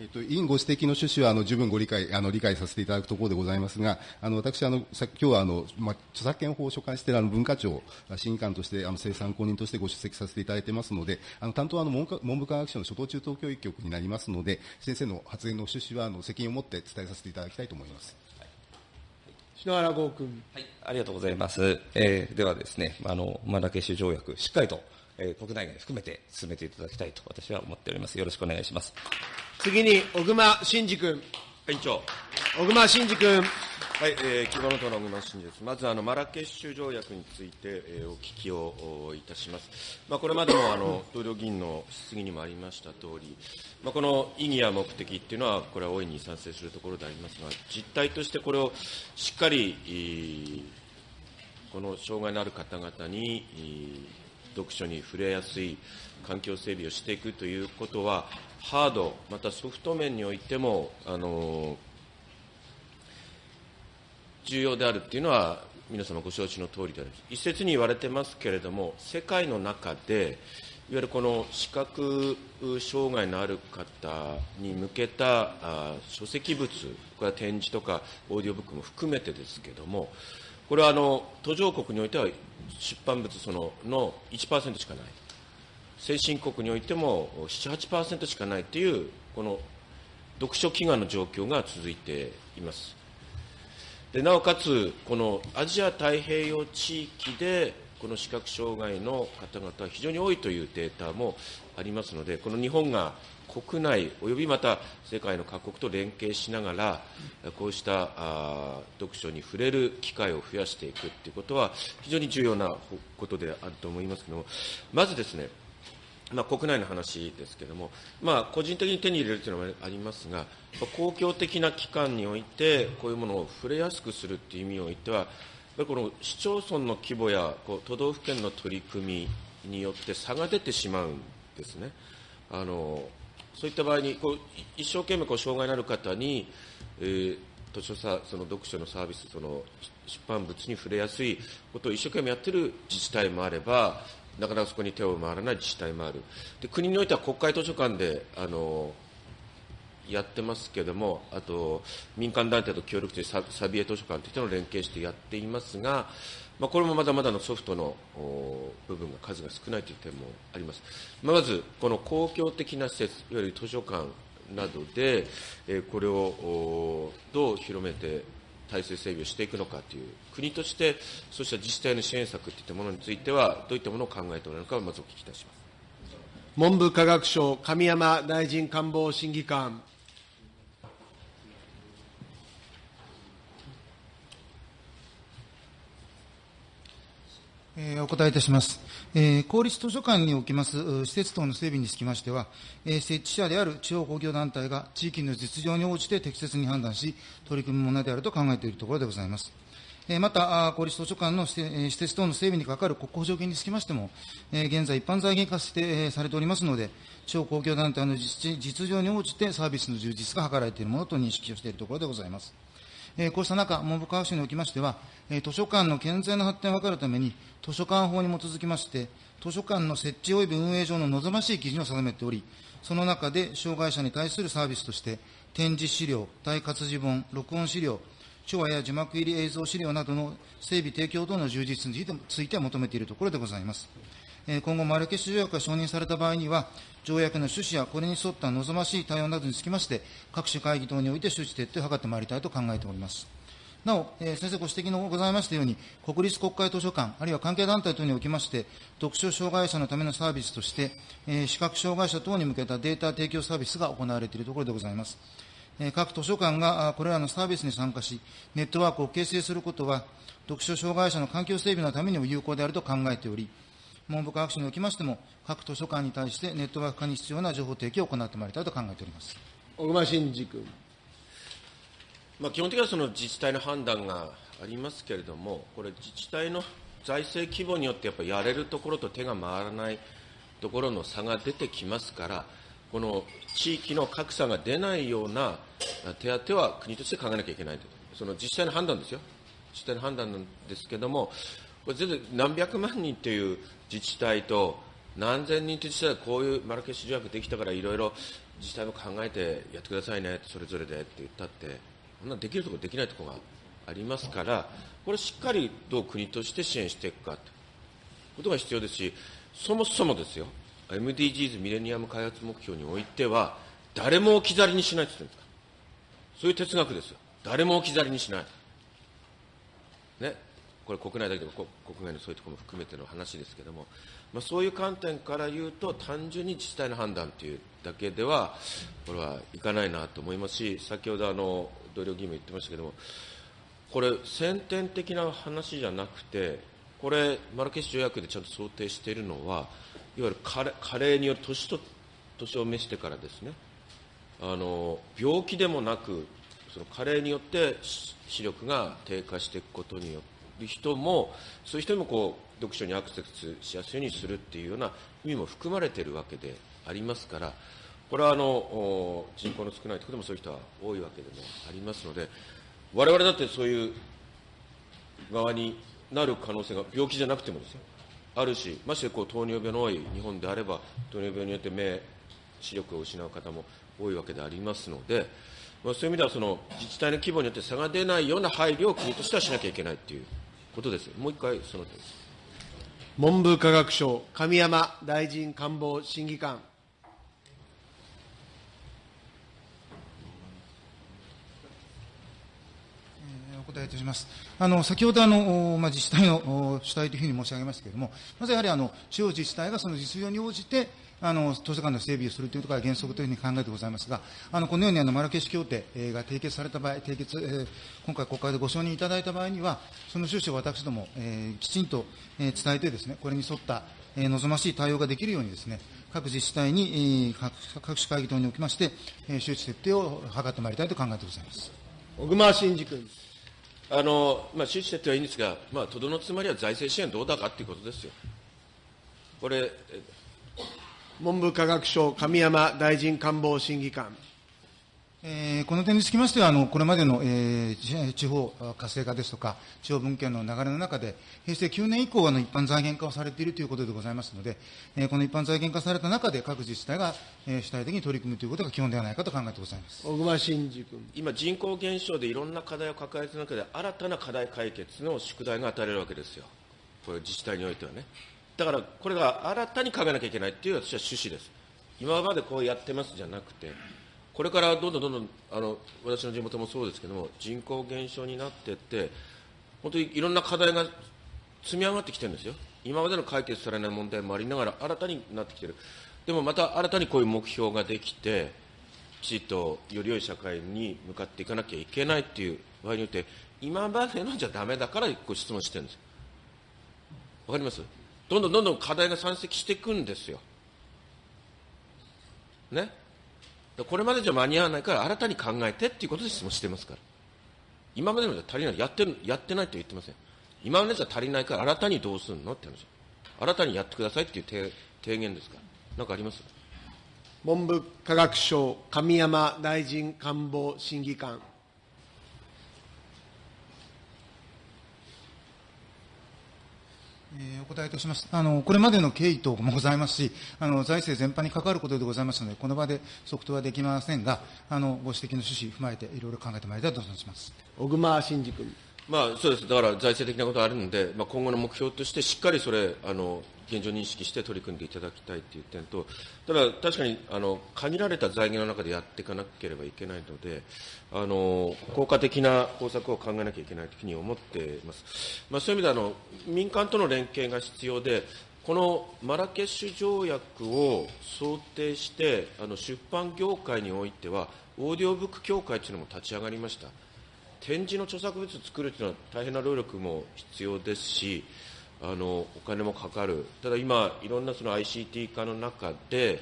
えっと、委員ご指摘の趣旨はあの十分ご理解あの理解させていただくところでございますが、あの私あの、さ今日はあの、まあ、著作権法を所管しているあの文化庁審議官としてあの生産公認としてご出席させていただいていますので、あの担当はあの文文部科学省の初等中等教育局になりますので、先生の発言の趣旨はあの責任を持って伝えさせていただきたいと思います。篠原剛君、はい。ありがとうございます。えー、ではですね、あのマラケシュ条約、しっかりと、えー、国内外含めて進めていただきたいと私は思っております。よろしくお願いします。次に、小熊慎司君。委員長。小熊慎司君。はい、えー、希望の党の小熊慎司です。まず、あの、マラケシュ条約について、えー、お聞きをいたします。まあ、これまでも、あの、同僚議員の質疑にもありました通り、まあ、この意義や目的っていうのは、これは大いに賛成するところでありますが、実態としてこれをしっかり、この障害のある方々に、読書に触れやすい環境整備をしていくということは、ハード、またソフト面においても、あの重要であるというのは、皆様ご承知の通りであります。一説に言われてますけれども、世界の中で、いわゆるこの視覚障害のある方に向けたあ書籍物、これは展示とかオーディオブックも含めてですけれども、これはあの途上国においては出版物そのの1%しかない。先進国においても7、8%しかないという、この読書飢餓の状況が続いています。でなおかつ、このアジア太平洋地域で、この視覚障害の方々は非常に多いというデータもありますので、この日本が国内およびまた世界の各国と連携しながら、こうした読書に触れる機会を増やしていくということは、非常に重要なことであると思いますけども、まずですね、まあ、国内の話ですけれども、まあ、個人的に手に入れるというのもありますが、公共的な機関において、こういうものを触れやすくするという意味においては、この市町村の規模やこう都道府県の取り組みによって差が出てしまうんですね。あのそういった場合にこう一生懸命こう障害のある方に、えー、図書さその読書のサービスその出版物に触れやすいことを一生懸命やっている自治体もあればなかなかそこに手を回らない自治体もある。で国においては国会図書館であのやってますけれども、あと民間団体と協力してササビエ図書館といったのを連携してやっていますが、まあ、これもまだまだのソフトの部分が数が少ないという点もあります。まあ、まず、この公共的な施設、いわゆる図書館などで、えこれをどう広めて体制整備をしていくのかという、国としてそうした自治体の支援策といったものについては、どういったものを考えておられるかまずお聞きいたします文部科学省、神山大臣官房審議官。お答えいたします。公立図書館におきます施設等の整備につきましては、設置者である地方公共団体が地域の実情に応じて適切に判断し、取り組むものであると考えているところでございます。また、公立図書館の施設等の整備にかかる国庫補助金につきましても、現在、一般財源化して、されておりますので、地方公共団体の実情に応じてサービスの充実が図られているものと認識をしているところでございます。えこうした中、文部科学省におきましては、え図書館の健全な発展を図るために、図書館法に基づきまして、図書館の設置及び運営上の望ましい基準を定めており、その中で障害者に対するサービスとして、展示資料、大活字本、録音資料、手話や字幕入り映像資料などの整備提供等の充実については求めているところでございます。今後、マルケシュ条約が承認された場合には、条約の趣旨やこれに沿った望ましい対応などにつきまして、各種会議等において周知徹底を図ってまいりたいと考えております。なお、えー、先生ご指摘のございましたように、国立国会図書館、あるいは関係団体等におきまして、読書障害者のためのサービスとして、えー、視覚障害者等に向けたデータ提供サービスが行われているところでございます。えー、各図書館がこれらのサービスに参加し、ネットワークを形成することは、読書障害者の環境整備のためにも有効であると考えており、文部科学省におきましても、各図書館に対してネットワーク化に必要な情報提供を行ってまいりたいと考えております。小熊慎司君。まあ、基本的にはその自治体の判断がありますけれども、これ、自治体の財政規模によってやっぱりやれるところと手が回らないところの差が出てきますから、この地域の格差が出ないような手当は国として考えなきゃいけないと、その自治体の判断ですよ、自治体の判断なんですけれども、これ全然何百万人という自治体と、何千人という自治体はこういうマラケシュ条約できたから、いろいろ自治体も考えてやってくださいね、それぞれでって言ったって、そんなできるところ、できないところがありますから、これ、しっかりどう国として支援していくかということが必要ですし、そもそもですよ、MDGs・ ミレニアム開発目標においては、誰も置き去りにしないと言ってるんですか、そういう哲学ですよ、誰も置き去りにしない。これ、国内だけでも国外のそういうところも含めての話ですけども、まあ、そういう観点から言うと、単純に自治体の判断というだけでは、これはいかないなと思いますし、先ほどあの同僚議員も言ってましたけども、これ、先天的な話じゃなくて、これ、マラケシュ条約でちゃんと想定しているのは、いわゆる加齢による年と年を召してからですね、あの病気でもなく、その加齢によって視力が低下していくことによっる人も、そういう人にもこう読書にアクセスしやすいようにするっていうような意味も含まれているわけでありますから、これはあの人口の少ないところでもそういう人は多いわけでもありますので、我々だってそういう側になる可能性が病気じゃなくてもですよ、あるし、ましてこう糖尿病の多い日本であれば、糖尿病によって目、視力を失う方も多いわけでありますので、まあ、そういう意味ではその自治体の規模によって差が出ないような配慮を国としてはしなきゃいけないということです。もう一回その点です。文部科学省、神山大臣官房審議官。お答えいたします。あの先ほどあの、まあ、自治体の主体というふうに申し上げましたけれども、まずやはりあの地方自治体がその実情に応じて、あの図書館の整備をするというとことが原則というふうに考えてございますが、あのこのようにあのマラケシュ協定が締結された場合、締結、えー、今回国会でご承認いただいた場合には、その趣旨を私ども、えー、きちんと、えー、伝えてですね、これに沿った、えー、望ましい対応ができるようにですね、各自治体に、えー、各種会議等におきまして、えー、周知徹底を図ってまいりたいと考えてございます。小熊慎司君。あの、まあ、周知徹底はいいんですが、まあ、とどのつまりは財政支援どうだかということですよ。これ、文部科学省、神山大臣官房審議官。えーこの点につきましては、あのこれまでの、えー地地方活性化ですとか、地方分権の流れの中で、平成9年以降、あの一般財源化をされているということでございますので、えーこの一般財源化された中で、各自治体が、えー主体的に取り組むということが基本ではないかと考えてございます。小熊慎司君。今、人口減少でいろんな課題を抱えている中で、新たな課題解決の宿題が与えられるわけですよ、これ、自治体においてはね。だから、これが新たに考えなきゃいけないっていう、私は趣旨です。今までこうやってますじゃなくて、これからどんどんどんどん、あの私の地元もそうですけども、人口減少になっていって、本当にいろんな課題が積み上がってきてるんですよ、今までの解決されない問題もありながら、新たになってきてる、でもまた新たにこういう目標ができて、きちっとより良い社会に向かっていかなきゃいけないっていう場合によって、今までのじゃだめだからご質問してるんです。わかります？どんどんどんどん課題が山積していくんですよ。ね？これまでじゃ間に合わないから新たに考えてっていうことで質問してますから。今までのじゃ足りない。やってる、やってないと言ってません。今までじゃ足りないから新たにどうするのって話。新たにやってくださいっていう提提言ですから。なんかあります？文部科学省、神山大臣官房審議官。えーお答えいたします。あの、これまでの経緯等もございますし、あの、財政全般に関わることでございますので、この場で即答はできませんが、あの、ご指摘の趣旨踏まえて、いろいろ考えてまいりたいと存じます。小熊慎司君。まあ、そうです、だから財政的なことがあるので、まあ、今後の目標として、しっかりそれ、あの現状認識して取り組んでいただきたいという点と、ただ、確かにあの限られた財源の中でやっていかなければいけないので、あの効果的な方策を考えなきゃいけないというふうに思っています。まあ、そういう意味であの、民間との連携が必要で、このマラケシュ条約を想定して、あの出版業界においては、オーディオブック協会というのも立ち上がりました。展示の著作物を作るというのは大変な労力も必要ですし、あのお金もかかる、ただ今、いろんなその ICT 化の中で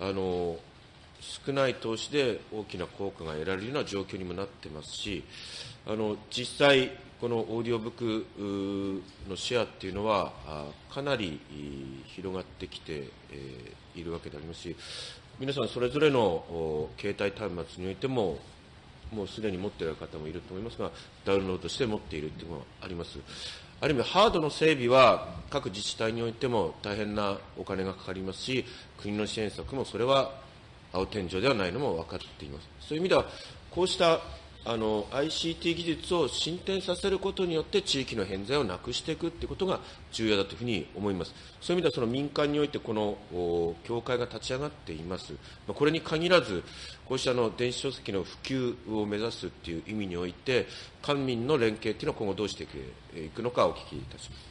あの、少ない投資で大きな効果が得られるような状況にもなってますし、あの実際、このオーディオブックのシェアっていうのは、かなり広がってきて、えーいるわけでありますし、皆さん、それぞれの携帯端末においても、もうすでに持っている方もいると思いますが、ダウンロードして持っているというのがあります。ある意味、ハードの整備は各自治体においても大変なお金がかかりますし、国の支援策もそれは青天井ではないのも分かっています。そういう意味では、こうしたあの ICT 技術を進展させることによって地域の偏在をなくしていくということが重要だというふうに思います。そういう意味ではその民間においてこの協会が立ち上がっています。これに限らず、こうしたの電子書籍の普及を目指すという意味において、官民の連携というのは今後どうしていくのかお聞きいたします。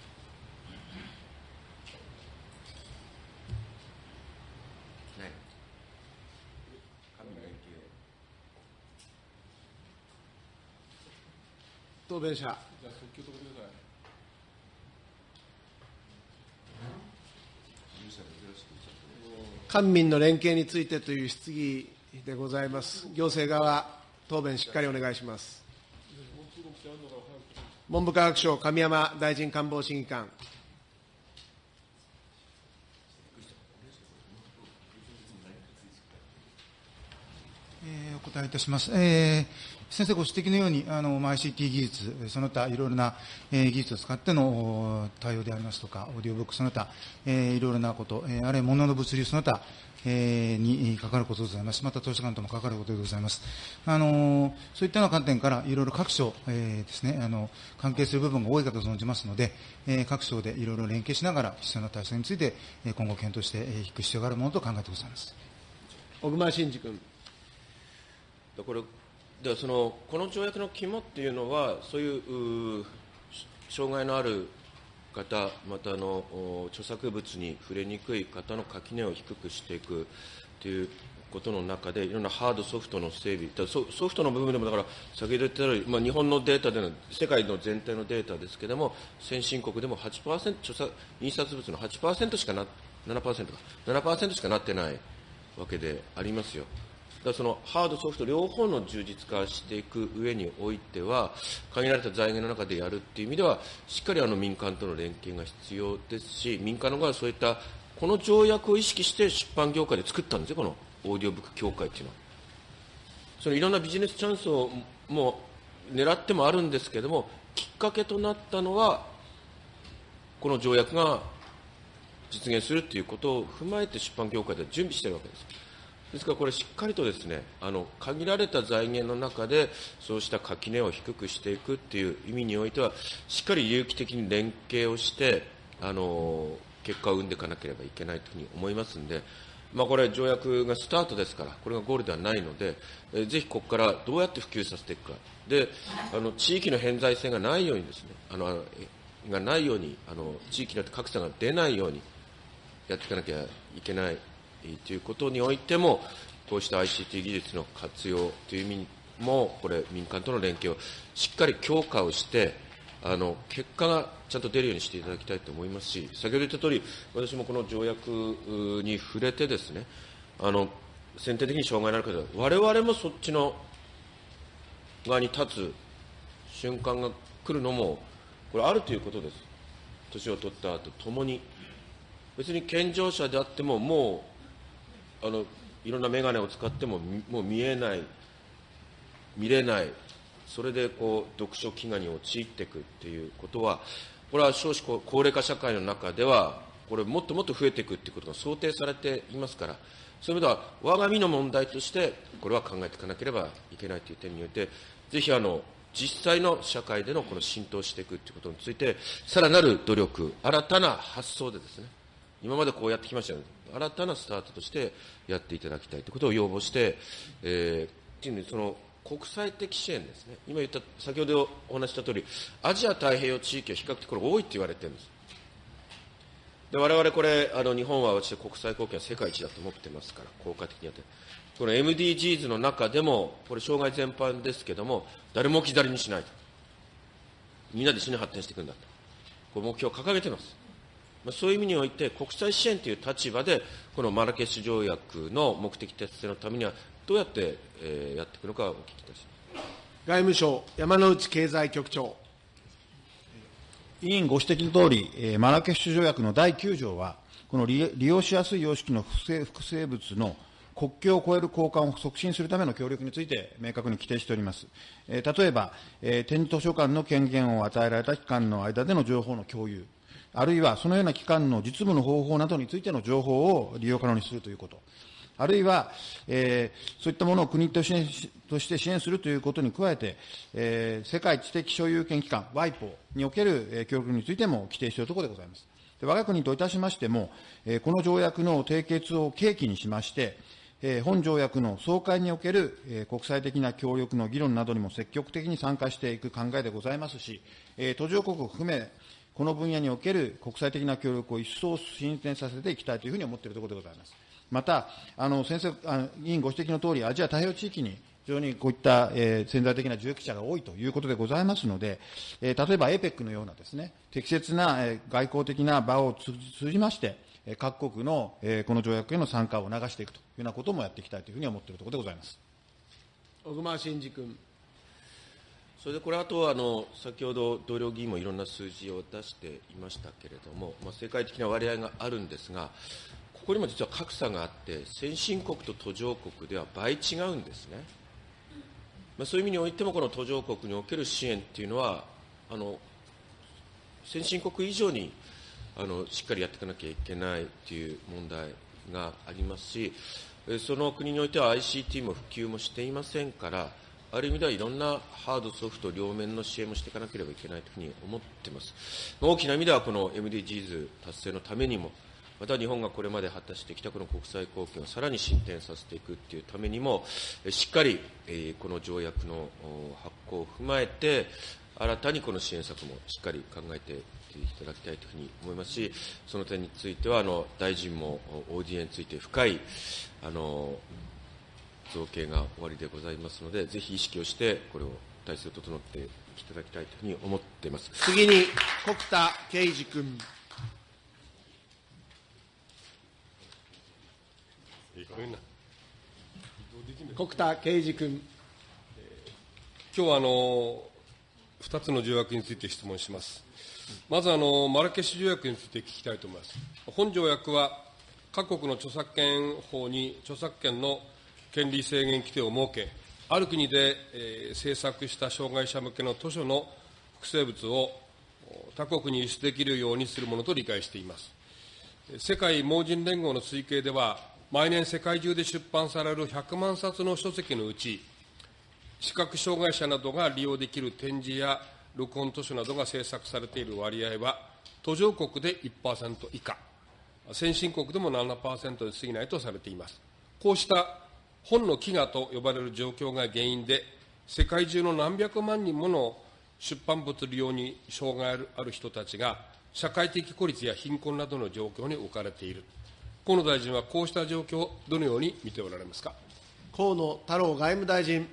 答弁者。官民の連携についてという質疑でございます。行政側、答弁しっかりお願いします。文部科学省、神山大臣官房審議官。えーお答えいたします。えー先生ご指摘のように、あの、まあ ICT 技術、その他いろいろな、えー技術を使っての対応でありますとか、オーディオブックその他、えーいろいろなこと、えーあるいは物の物流その他、えーに関わることでございます。また図書館とも関わることでございます。あのそういったような観点から、いろいろ各省、えーですね、あの、関係する部分が多いかと存じますので、えー各省でいろいろ連携しながら、必要な対策について、今後検討してえーいく必要があるものと考えてございます。小熊慎司君。だこれではそのこの条約の肝っていうのは、そういう障害のある方、またあの著作物に触れにくい方の垣根を低くしていくということの中で、いろんなハード、ソフトの整備、だソソフトの部分でも、だから、先ほど言ったように、まあ、日本のデータでの、世界の全体のデータですけれども、先進国でも8%、著作印刷物の8%しかな、7%か、7%しかなってないわけでありますよ。だそのハード、ソフト両方の充実化していく上においては、限られた財源の中でやるっていう意味では、しっかりあの民間との連携が必要ですし、民間の側はそういった、この条約を意識して出版業界で作ったんですよ、このオーディオブック協会っていうのは。そのいろんなビジネスチャンスをもう狙ってもあるんですけれども、きっかけとなったのは、この条約が実現するということを踏まえて出版業界では準備しているわけです。ですからこれ、しっかりとですねあの限られた財源の中で、そうした垣根を低くしていくという意味においては、しっかり有機的に連携をして、あの結果を生んでいかなければいけないというふうに思いますので、まあ、これ、条約がスタートですから、これがゴールではないので、えぜひここからどうやって普及させていくか、であの地域の偏在性がないようにですね、あのがないようにあの、地域によって格差が出ないようにやっていかなきゃいけない。ということにおいても、こうした ICT 技術の活用という意味も、これ、民間との連携をしっかり強化をして、あの結果がちゃんと出るようにしていただきたいと思いますし、先ほど言ったとおり、私もこの条約に触れてですね、あの先天的に障害のある方、われわれもそっちの側に立つ瞬間が来るのも、これ、あるということです。年を取った後ともに。別に健常者であっても、もう、あの、いろんな眼鏡を使っても、もう見えない、見れない、それでこう読書飢餓に陥っていくっていうことは、これは少子高齢化社会の中では、これ、もっともっと増えていくっていうことが想定されていますから、そういう意味では、我が身の問題として、これは考えていかなければいけないという点において、ぜひあの実際の社会でのこの浸透していくということについて、さらなる努力、新たな発想でですね、今までこうやってきましたよね、新たなスタートとしてやっていただきたいということを要望して、えー、その国際的支援ですね、今言った、先ほどお話したとおり、アジア太平洋地域は比較的これ多いって言われてるんです。で我々これ、あの日本は私国際貢献は世界一だと思ってますから、効果的にやって、この MDGs の中でも、これ障害全般ですけれども、誰も置き去りにしないと。みんなで一緒に発展していくんだと。これ目標を掲げています。そういう意味において、国際支援という立場で、このマラケシュ条約の目的達成のためには、どうやって、えー、やっていくのかお聞きいたします外務省、山内経済局長。委員ご指摘のとおり、えー、マラケシュ条約の第9条は、この利用しやすい様式の複生物の国境を越える交換を促進するための協力について明確に規定しております。えー、例えば、えー、展示図書館の権限を与えられた機関の間での情報の共有、あるいはそのような機関の実務の方法などについての情報を利用可能にするということ。あるいは、えー、そういったものを国として支援するということに加えて、えー、世界知的所有権機関、WIPO における、えー、協力についても規定しているところでございます。で我が国といたしましても、えー、この条約の締結を契機にしまして、え本条約の総会における、え国際的な協力の議論などにも積極的に参加していく考えでございますし、え途上国を含め、この分野における国際的な協力を一層進展させていきたいというふうに思っているところでございます。また、あの先生あの、委員ご指摘のとおり、アジア太平洋地域に非常にこういった、えー、潜在的な受益者が多いということでございますので、えー、例えば APEC のようなですね、適切な、えー、外交的な場を通じまして、各国の、えこの条約への参加を促していくというようなこともやっていきたいというふうに思っているところでございます小熊慎司君。それでこれ、あとあの先ほど同僚議員もいろんな数字を出していましたけれども、まあ、世界的な割合があるんですが、ここにも実は格差があって、先進国と途上国では倍違うんですね。まあ、そういう意味においても、この途上国における支援っていうのは、あの先進国以上にあのしっかりやっていかなきゃいけないという問題がありますし、その国においては ICT も普及もしていませんから、ある意味ではいろんなハード、ソフト両面の支援もしていかなければいけないというふうに思っています。大きな意味では、この MDGs 達成のためにも、また日本がこれまで果たしてきたこの国際貢献をさらに進展させていくというためにも、しっかりこの条約の発効を踏まえて、新たにこの支援策もしっかり考えていただきたいというふうに思いますし、その点については、あの大臣も ODA について深いあの造形が終わりでございますので、ぜひ意識をして、これを体制を整っていただきたいというふうに思っています次に、国田圭司君。国田圭司君。今日はあの2つの条約について質問します。まずあの、マラケシュ条約について聞きたいと思います。本条約は、各国の著作権法に著作権の権利制限規定を設け、ある国で、えー、制作した障害者向けの図書の複製物を他国に輸出できるようにするものと理解しています。世界盲人連合の推計では、毎年世界中で出版される100万冊の書籍のうち、視覚障害者などが利用できる展示や録音図書などが制作されている割合は、途上国で1%以下、先進国でも7%で過ぎないとされています。こうした本の飢餓と呼ばれる状況が原因で、世界中の何百万人もの出版物利用に障害ある人たちが、社会的孤立や貧困などの状況に置かれている。河野大臣はこうした状況をどのように見ておられますか？河野太郎外務大臣。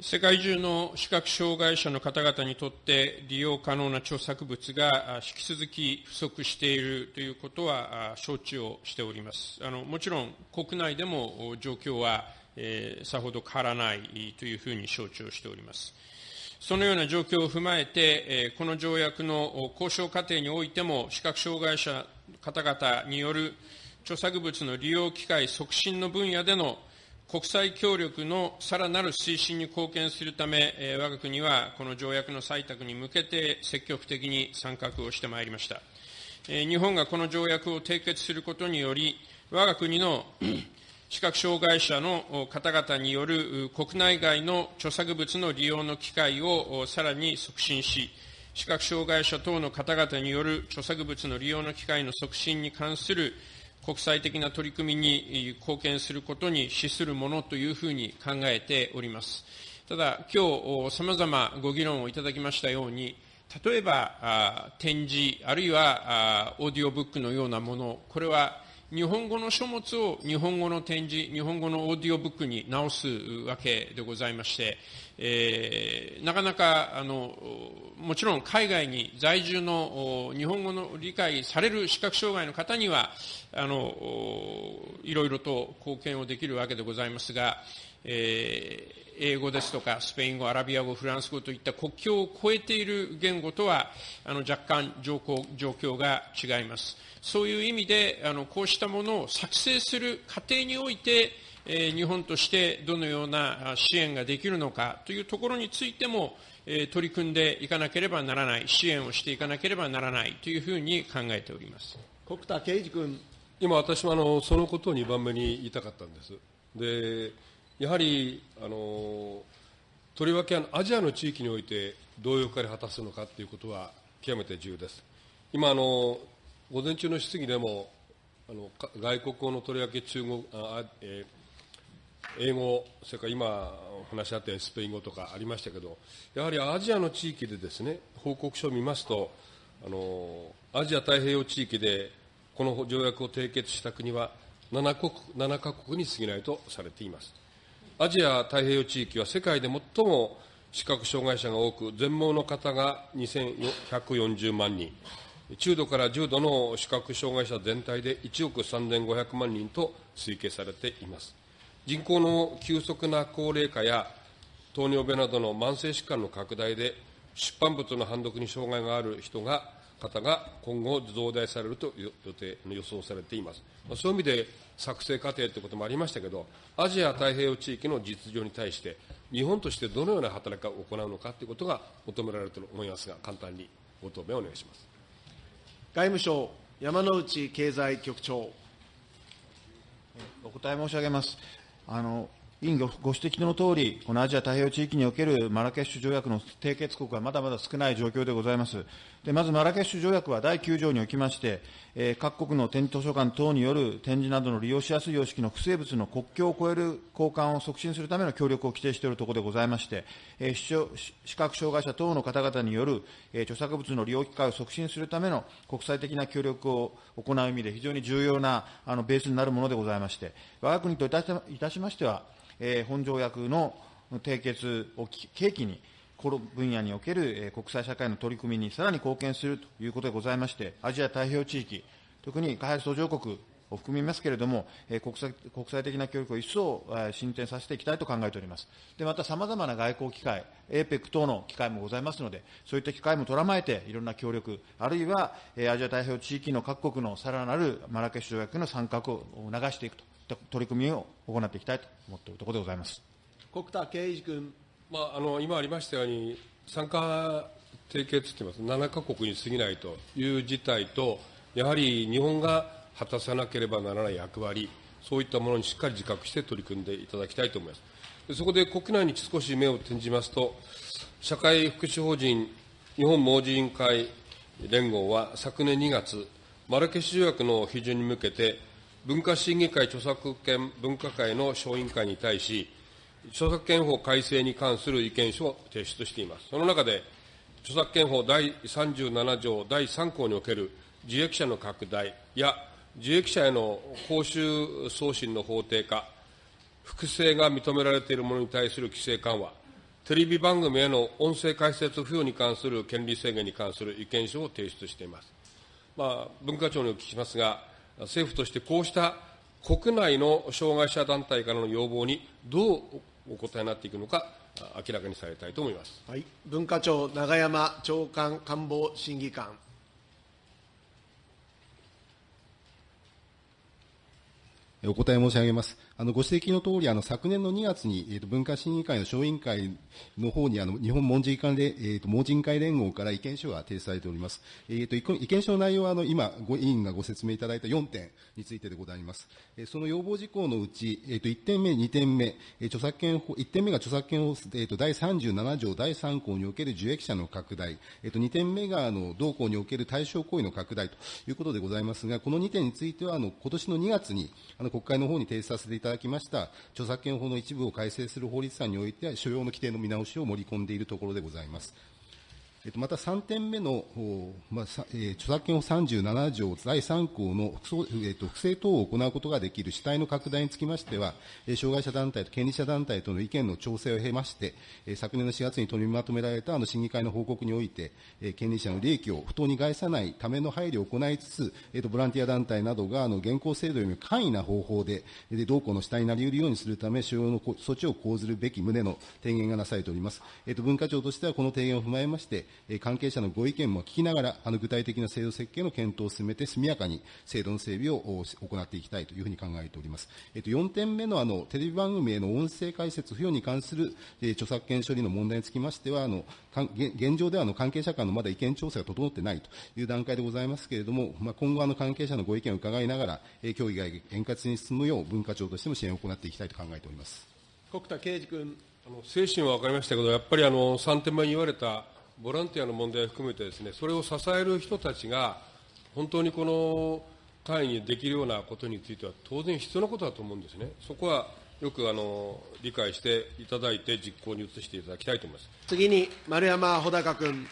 世界中の視覚障害者の方々にとって利用可能な著作物が引き続き不足しているということは承知をしております。あのもちろん国内でも状況は、えー、さほど変わらないというふうに承知をしております。そのような状況を踏まえて、この条約の交渉過程においても、視覚障害者方々による著作物の利用機会促進の分野での国際協力のさらなる推進に貢献するため、我が国はこの条約の採択に向けて積極的に参画をしてまいりました。日本がこの条約を締結することにより、我が国の *clears throat* 視覚障害者の方々による国内外の著作物の利用の機会をさらに促進し、視覚障害者等の方々による著作物の利用の機会の促進に関する国際的な取り組みに貢献することに資するものというふうに考えております。ただ、今日、さまざまご議論をいただきましたように、例えば、展示、あるいはオーディオブックのようなもの、これは日本語の書物を日本語の展示、日本語のオーディオブックに直すわけでございまして、えー、なかなかあのもちろん海外に在住の日本語の理解される視覚障害の方にはあのいろいろと貢献をできるわけでございますが、えー、英語ですとかスペイン語、アラビア語、フランス語といった国境を越えている言語とはあの若干状況が違います。そういう意味であのこうしたものを作成する過程において日本としてどのような支援ができるのかというところについても、取り組んでいかなければならない、支援をしていかなければならないというふうに考えております国田圭司君。今、私もあのそのことを2番目に言いたかったんです。でやはりあのとりわけアジアの地域においてどういう役割を果たすのかということは極めて重要です。今あの午前中の質疑でもあの外国語のとりわけ中国あ、えー英語、それから今お話しあったようにスペイン語とかありましたけど、やはりアジアの地域でですね、報告書を見ますと、あのアジア太平洋地域でこの条約を締結した国は7国 ,7 カ国に過ぎないとされています。アジア太平洋地域は世界で最も視覚障害者が多く、全盲の方が2140万人、中度から重度の視覚障害者全体で1億3500万人と推計されています。人口の急速な高齢化や糖尿病などの慢性疾患の拡大で、出版物の判読に障害がある人が、方が今後増大されると予定、予想されています。そういう意味で作成過程ということもありましたけど、アジア太平洋地域の実情に対して、日本としてどのような働きを行うのかということが求められると思いますが、簡単にご答弁をお願いします。外務省、山内経済局長。お答え申し上げます。あの委員ご指摘のとおり、このアジア太平洋地域におけるマラケシュ条約の締結国はまだまだ少ない状況でございます。でまず、マラケシュ条約は第9条におきまして、えー、各国の展示図書館等による展示などの利用しやすい様式の不生物の国境を越える交換を促進するための協力を規定しているところでございまして、えー、視覚障害者等の方々による、えー、著作物の利用機会を促進するための国際的な協力を行う意味で非常に重要なあのベースになるものでございまして、我が国といたしましては、えー、本条約の締結を契機に、この分野における国際社会の取り組みにさらに貢献するということでございまして、アジア太平洋地域、特に開発途上国を含みますけれども、国際国際的な協力を一層進展させていきたいと考えております。で、またさまざまな外交機会、APEC 等の機会もございますので、そういった機会もとらまえて、いろんな協力、あるいはアジア太平洋地域の各国のさらなるマラケシュ条約の参画を促していくといった。取り組みを行っていきたいと思っているところでございます。国田圭司君。まあ、あの今ありましたように、参加締結ってます、7か国に過ぎないという事態と、やはり日本が果たさなければならない役割、そういったものにしっかり自覚して取り組んでいただきたいと思います。そこで国内に少し目を転じますと、社会福祉法人日本盲人委員会連合は昨年2月、マラケシュ条約の批准に向けて、文化審議会著作権分科会の小委員会に対し、著作権法改正に関する意見書を提出しています。その中で、著作権法第37条第3項における受益者の拡大や、受益者への報酬送信の法定化、複製が認められているものに対する規制緩和、テレビ番組への音声解説付与に関する権利制限に関する意見書を提出しています。まあ、文化庁にお聞きしますが、政府としてこうした国内の障害者団体からの要望にどうお答えになっていくのか、明らかにされたいと思います、はい、文化庁、永山長官官房審議官。お答え申し上げます。あのご指摘の通り、あの昨年の2月に、えーと、文化審議会の小委員会の方にあの日本文人会で、えーと、盲人会連合から意見書が提出されております。えーと、意見書の内容はあの今ご委員がご説明いただいた4点についてでございます。えー、その要望事項のうち、えー、と1点目、2点目、えー、著作権法1点目が著作権法、えー、と第37条第3項における受益者の拡大、えー、と2点目があの同項における対象行為の拡大ということでございますが、この2点についてはあの今年の2月にあの国会の方に提出させていただきました著作権法の一部を改正する法律案においては、所要の規定の見直しを盛り込んでいるところでございます。えっと、また3点目の、まあえー、著作権法37条第3項の、えっと、不正等を行うことができる主体の拡大につきましては、えー、障害者団体と権利者団体との意見の調整を経まして、えー、昨年の4月に取りまとめられたあの審議会の報告において、えー、権利者の利益を不当に害さないための配慮を行いつつ、えっと、ボランティア団体などがあの現行制度よりも簡易な方法で、で同行の主体になり得るようにするため、所要の措置を講ずるべき旨の提言がなされております。えっと、文化庁としてはこの提言を踏まえまして、関係者のご意見も聞きながら、あの具体的な制度設計の検討を進めて、速やかに制度の整備を行っていきたいというふうに考えております。えっと、4点目のあのテレビ番組への音声解説付与に関する、え、著作権処理の問題につきましては、あの現状ではあの関係者間のまだ意見調整が整ってないという段階でございますけれども、まあ、今後あの関係者のご意見を伺いながら、え、協議が円滑に進むよう、文化庁としても支援を行っていきたいと考えております国田圭司君。あの精神は分かりましたけど、やっぱりあの3点目に言われたボランティアの問題を含めてですね、それを支える人たちが、本当にこの会にできるようなことについては、当然必要なことだと思うんですね。そこはよくあの理解していただいて、実行に移していただきたいと思います次に、丸山穂高君。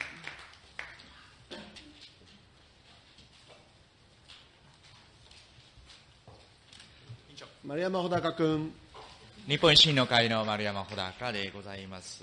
丸山穂高君。日本維新の会の丸山穂高でございます。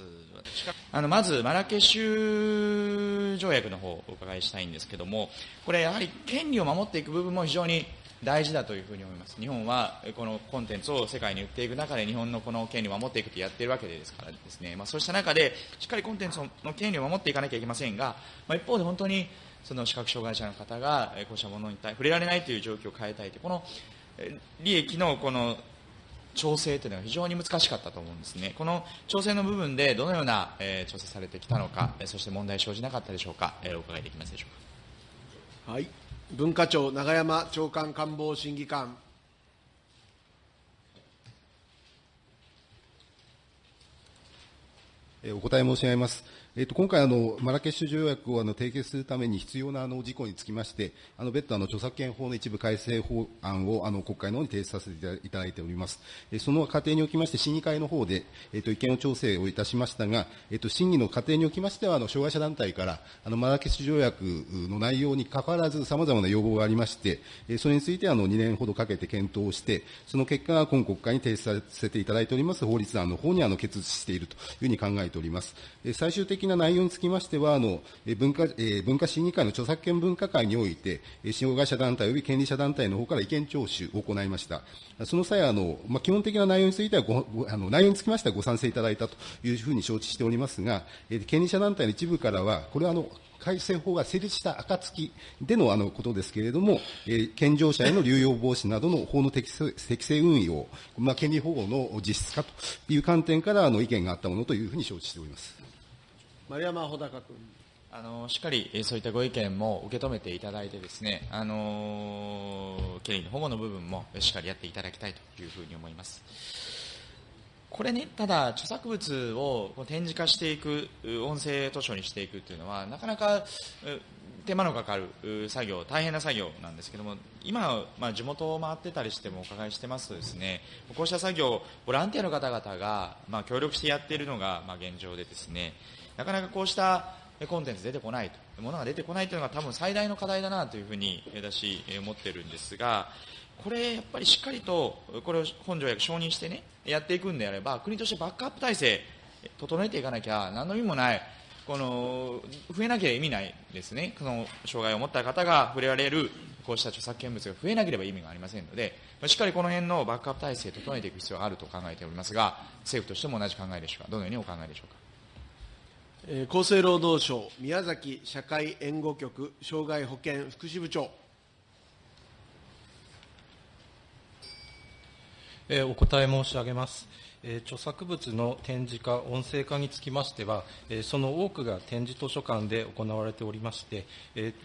あのまず、マラケシュ条約の方をお伺いしたいんですけども、これ、やはり権利を守っていく部分も非常に大事だというふうに思います。日本はこのコンテンツを世界に売っていく中で、日本のこの権利を守っていくとやっているわけですからですね、まあ、そうした中で、しっかりコンテンツの権利を守っていかなきゃいけませんが、まあ、一方で本当にその視覚障害者の方がこうしたものに触れられないという状況を変えたいという、この利益のこの調整というのが非常に難しかったと思うんですね。この調整の部分でどのような、えー、調整されてきたのか、そして問題生じなかったでしょうか、えー、お伺いできますでしょうか。はい。文化庁、永山長官官房審議官。お答え申し上げます。えっと、今回あの、マラケシュ条約をあの締結するために必要なあの事項につきまして、あの別途あの著作権法の一部改正法案をあの国会の方に提出させていただいております。えその過程におきまして、審議会の方で、えっと、意見を調整をいたしましたが、えっと、審議の過程におきましては、あの障害者団体からあのマラケシュ条約の内容にかかわらず、さまざまな要望がありまして、えそれについてあの2年ほどかけて検討をして、その結果が今国会に提出させていただいております法律案の方にあの決しているというふうに考えております。え最終的な内容につきましては、あの文化文化審議会の著作権分科会において、障害者団体及び権利者団体の方から意見聴取を行いました。その際、あのまあ、基本的な内容についてはごあの、内容につきましてはご賛成いただいたというふうに承知しておりますが、権利者団体の一部からは、これはあの改正法が成立した暁でのあのことですけれども、えー、健常者への流用防止などの法の適正適正運用、まあ、権利保護の実質化という観点からあの意見があったものというふうに承知しております丸山穂高君。あのしっかりそういったご意見も受け止めていただいてですね、あの権利の保護の部分もしっかりやっていただきたいというふうに思います。これね、ただ、著作物を展示化していく、音声図書にしていくというのは、なかなか手間のかかる作業、大変な作業なんですけども、今、まあ、地元を回ってたりしてもお伺いしてますとですね、こうした作業、ボランティアの方々が、まあ、協力してやっているのが、まあ、現状でですね、なかなかこうしたコンテンツ出てこないと、ものが出てこないというのが多分最大の課題だなというふうに私、思ってるんですが、これやっぱりしっかりと、これを本条約承認してね、やっていくんであれば、国としてバックアップ体制、整えていかなきゃ、何の意味もない、この増えなければ意味ないですね、その障害を持った方が触れられる、こうした著作権物が増えなければ意味がありませんので、しっかりこの辺のバックアップ体制、整えていく必要があると考えておりますが、政府としても同じ考えでしょうか、どのようにお考えでしょうか。厚生労働省宮崎社会援護局障害保険福祉部長。お答え申し上げます。著作物の展示化、音声化につきましては、その多くが展示図書館で行われておりまして、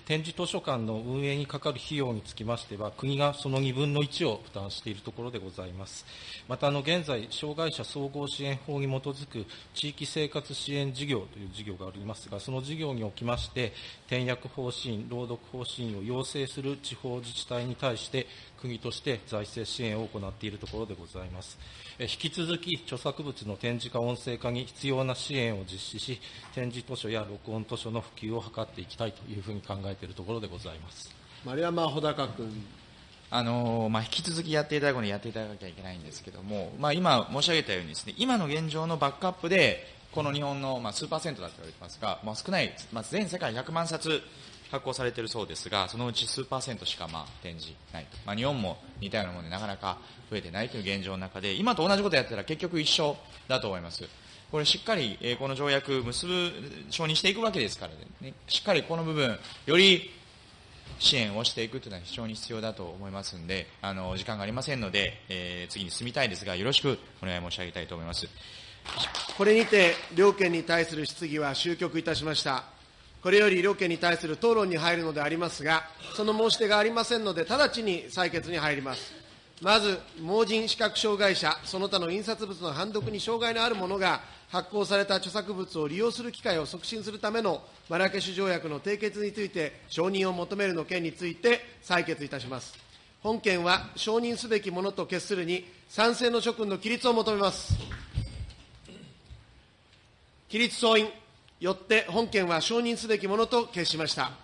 展示図書館の運営にかかる費用につきましては、国がその2分の1を負担しているところでございます。また、あの現在、障害者総合支援法に基づく地域生活支援事業という事業がありますが、その事業におきまして、転訳方針、朗読方針を要請する地方自治体に対して、国として財政支援を行っているところでございます。引き続き、著作物の展示化、音声化に必要な支援を実施し、展示図書や録音図書の普及を図っていきたいというふうに考えているところでございます丸山穂高君。あのまあ、引き続きやっていただくにやっていただかなきゃいけないんですけども、まあ、今申し上げたようにです、ね、今の現状のバックアップで、この日本の、まあ、数パーセントだと言われてますが、まあ、少ない、まあ、全世界100万冊発行されているそうですが、そのうち数パーセントしかまあ展示ないと。まあ、日本も似たようなものでなかなか増えてないという現状の中で、今と同じことやったら結局一緒だと思います。これしっかり、え、この条約結ぶ、承認していくわけですからね、しっかりこの部分、より支援をしていくというのは非常に必要だと思いますので、あの、時間がありませんので、えー、次に進みたいですが、よろしくお願い申し上げたいと思います。これにて、両県に対する質疑は終局いたしました。これより両県に対する討論に入るのでありますが、その申し出がありませんので、直ちに採決に入ります。まず、盲人視覚障害者、その他の印刷物の判読に障害のある者が、発行された著作物を利用する機会を促進するためのマラケシュ条約の締結について、承認を求めるの件について採決いたします。本件は承認すべきものと決するに、賛成の諸君の起立を求めます。起立総員。よって本件は承認すべきものと決しました。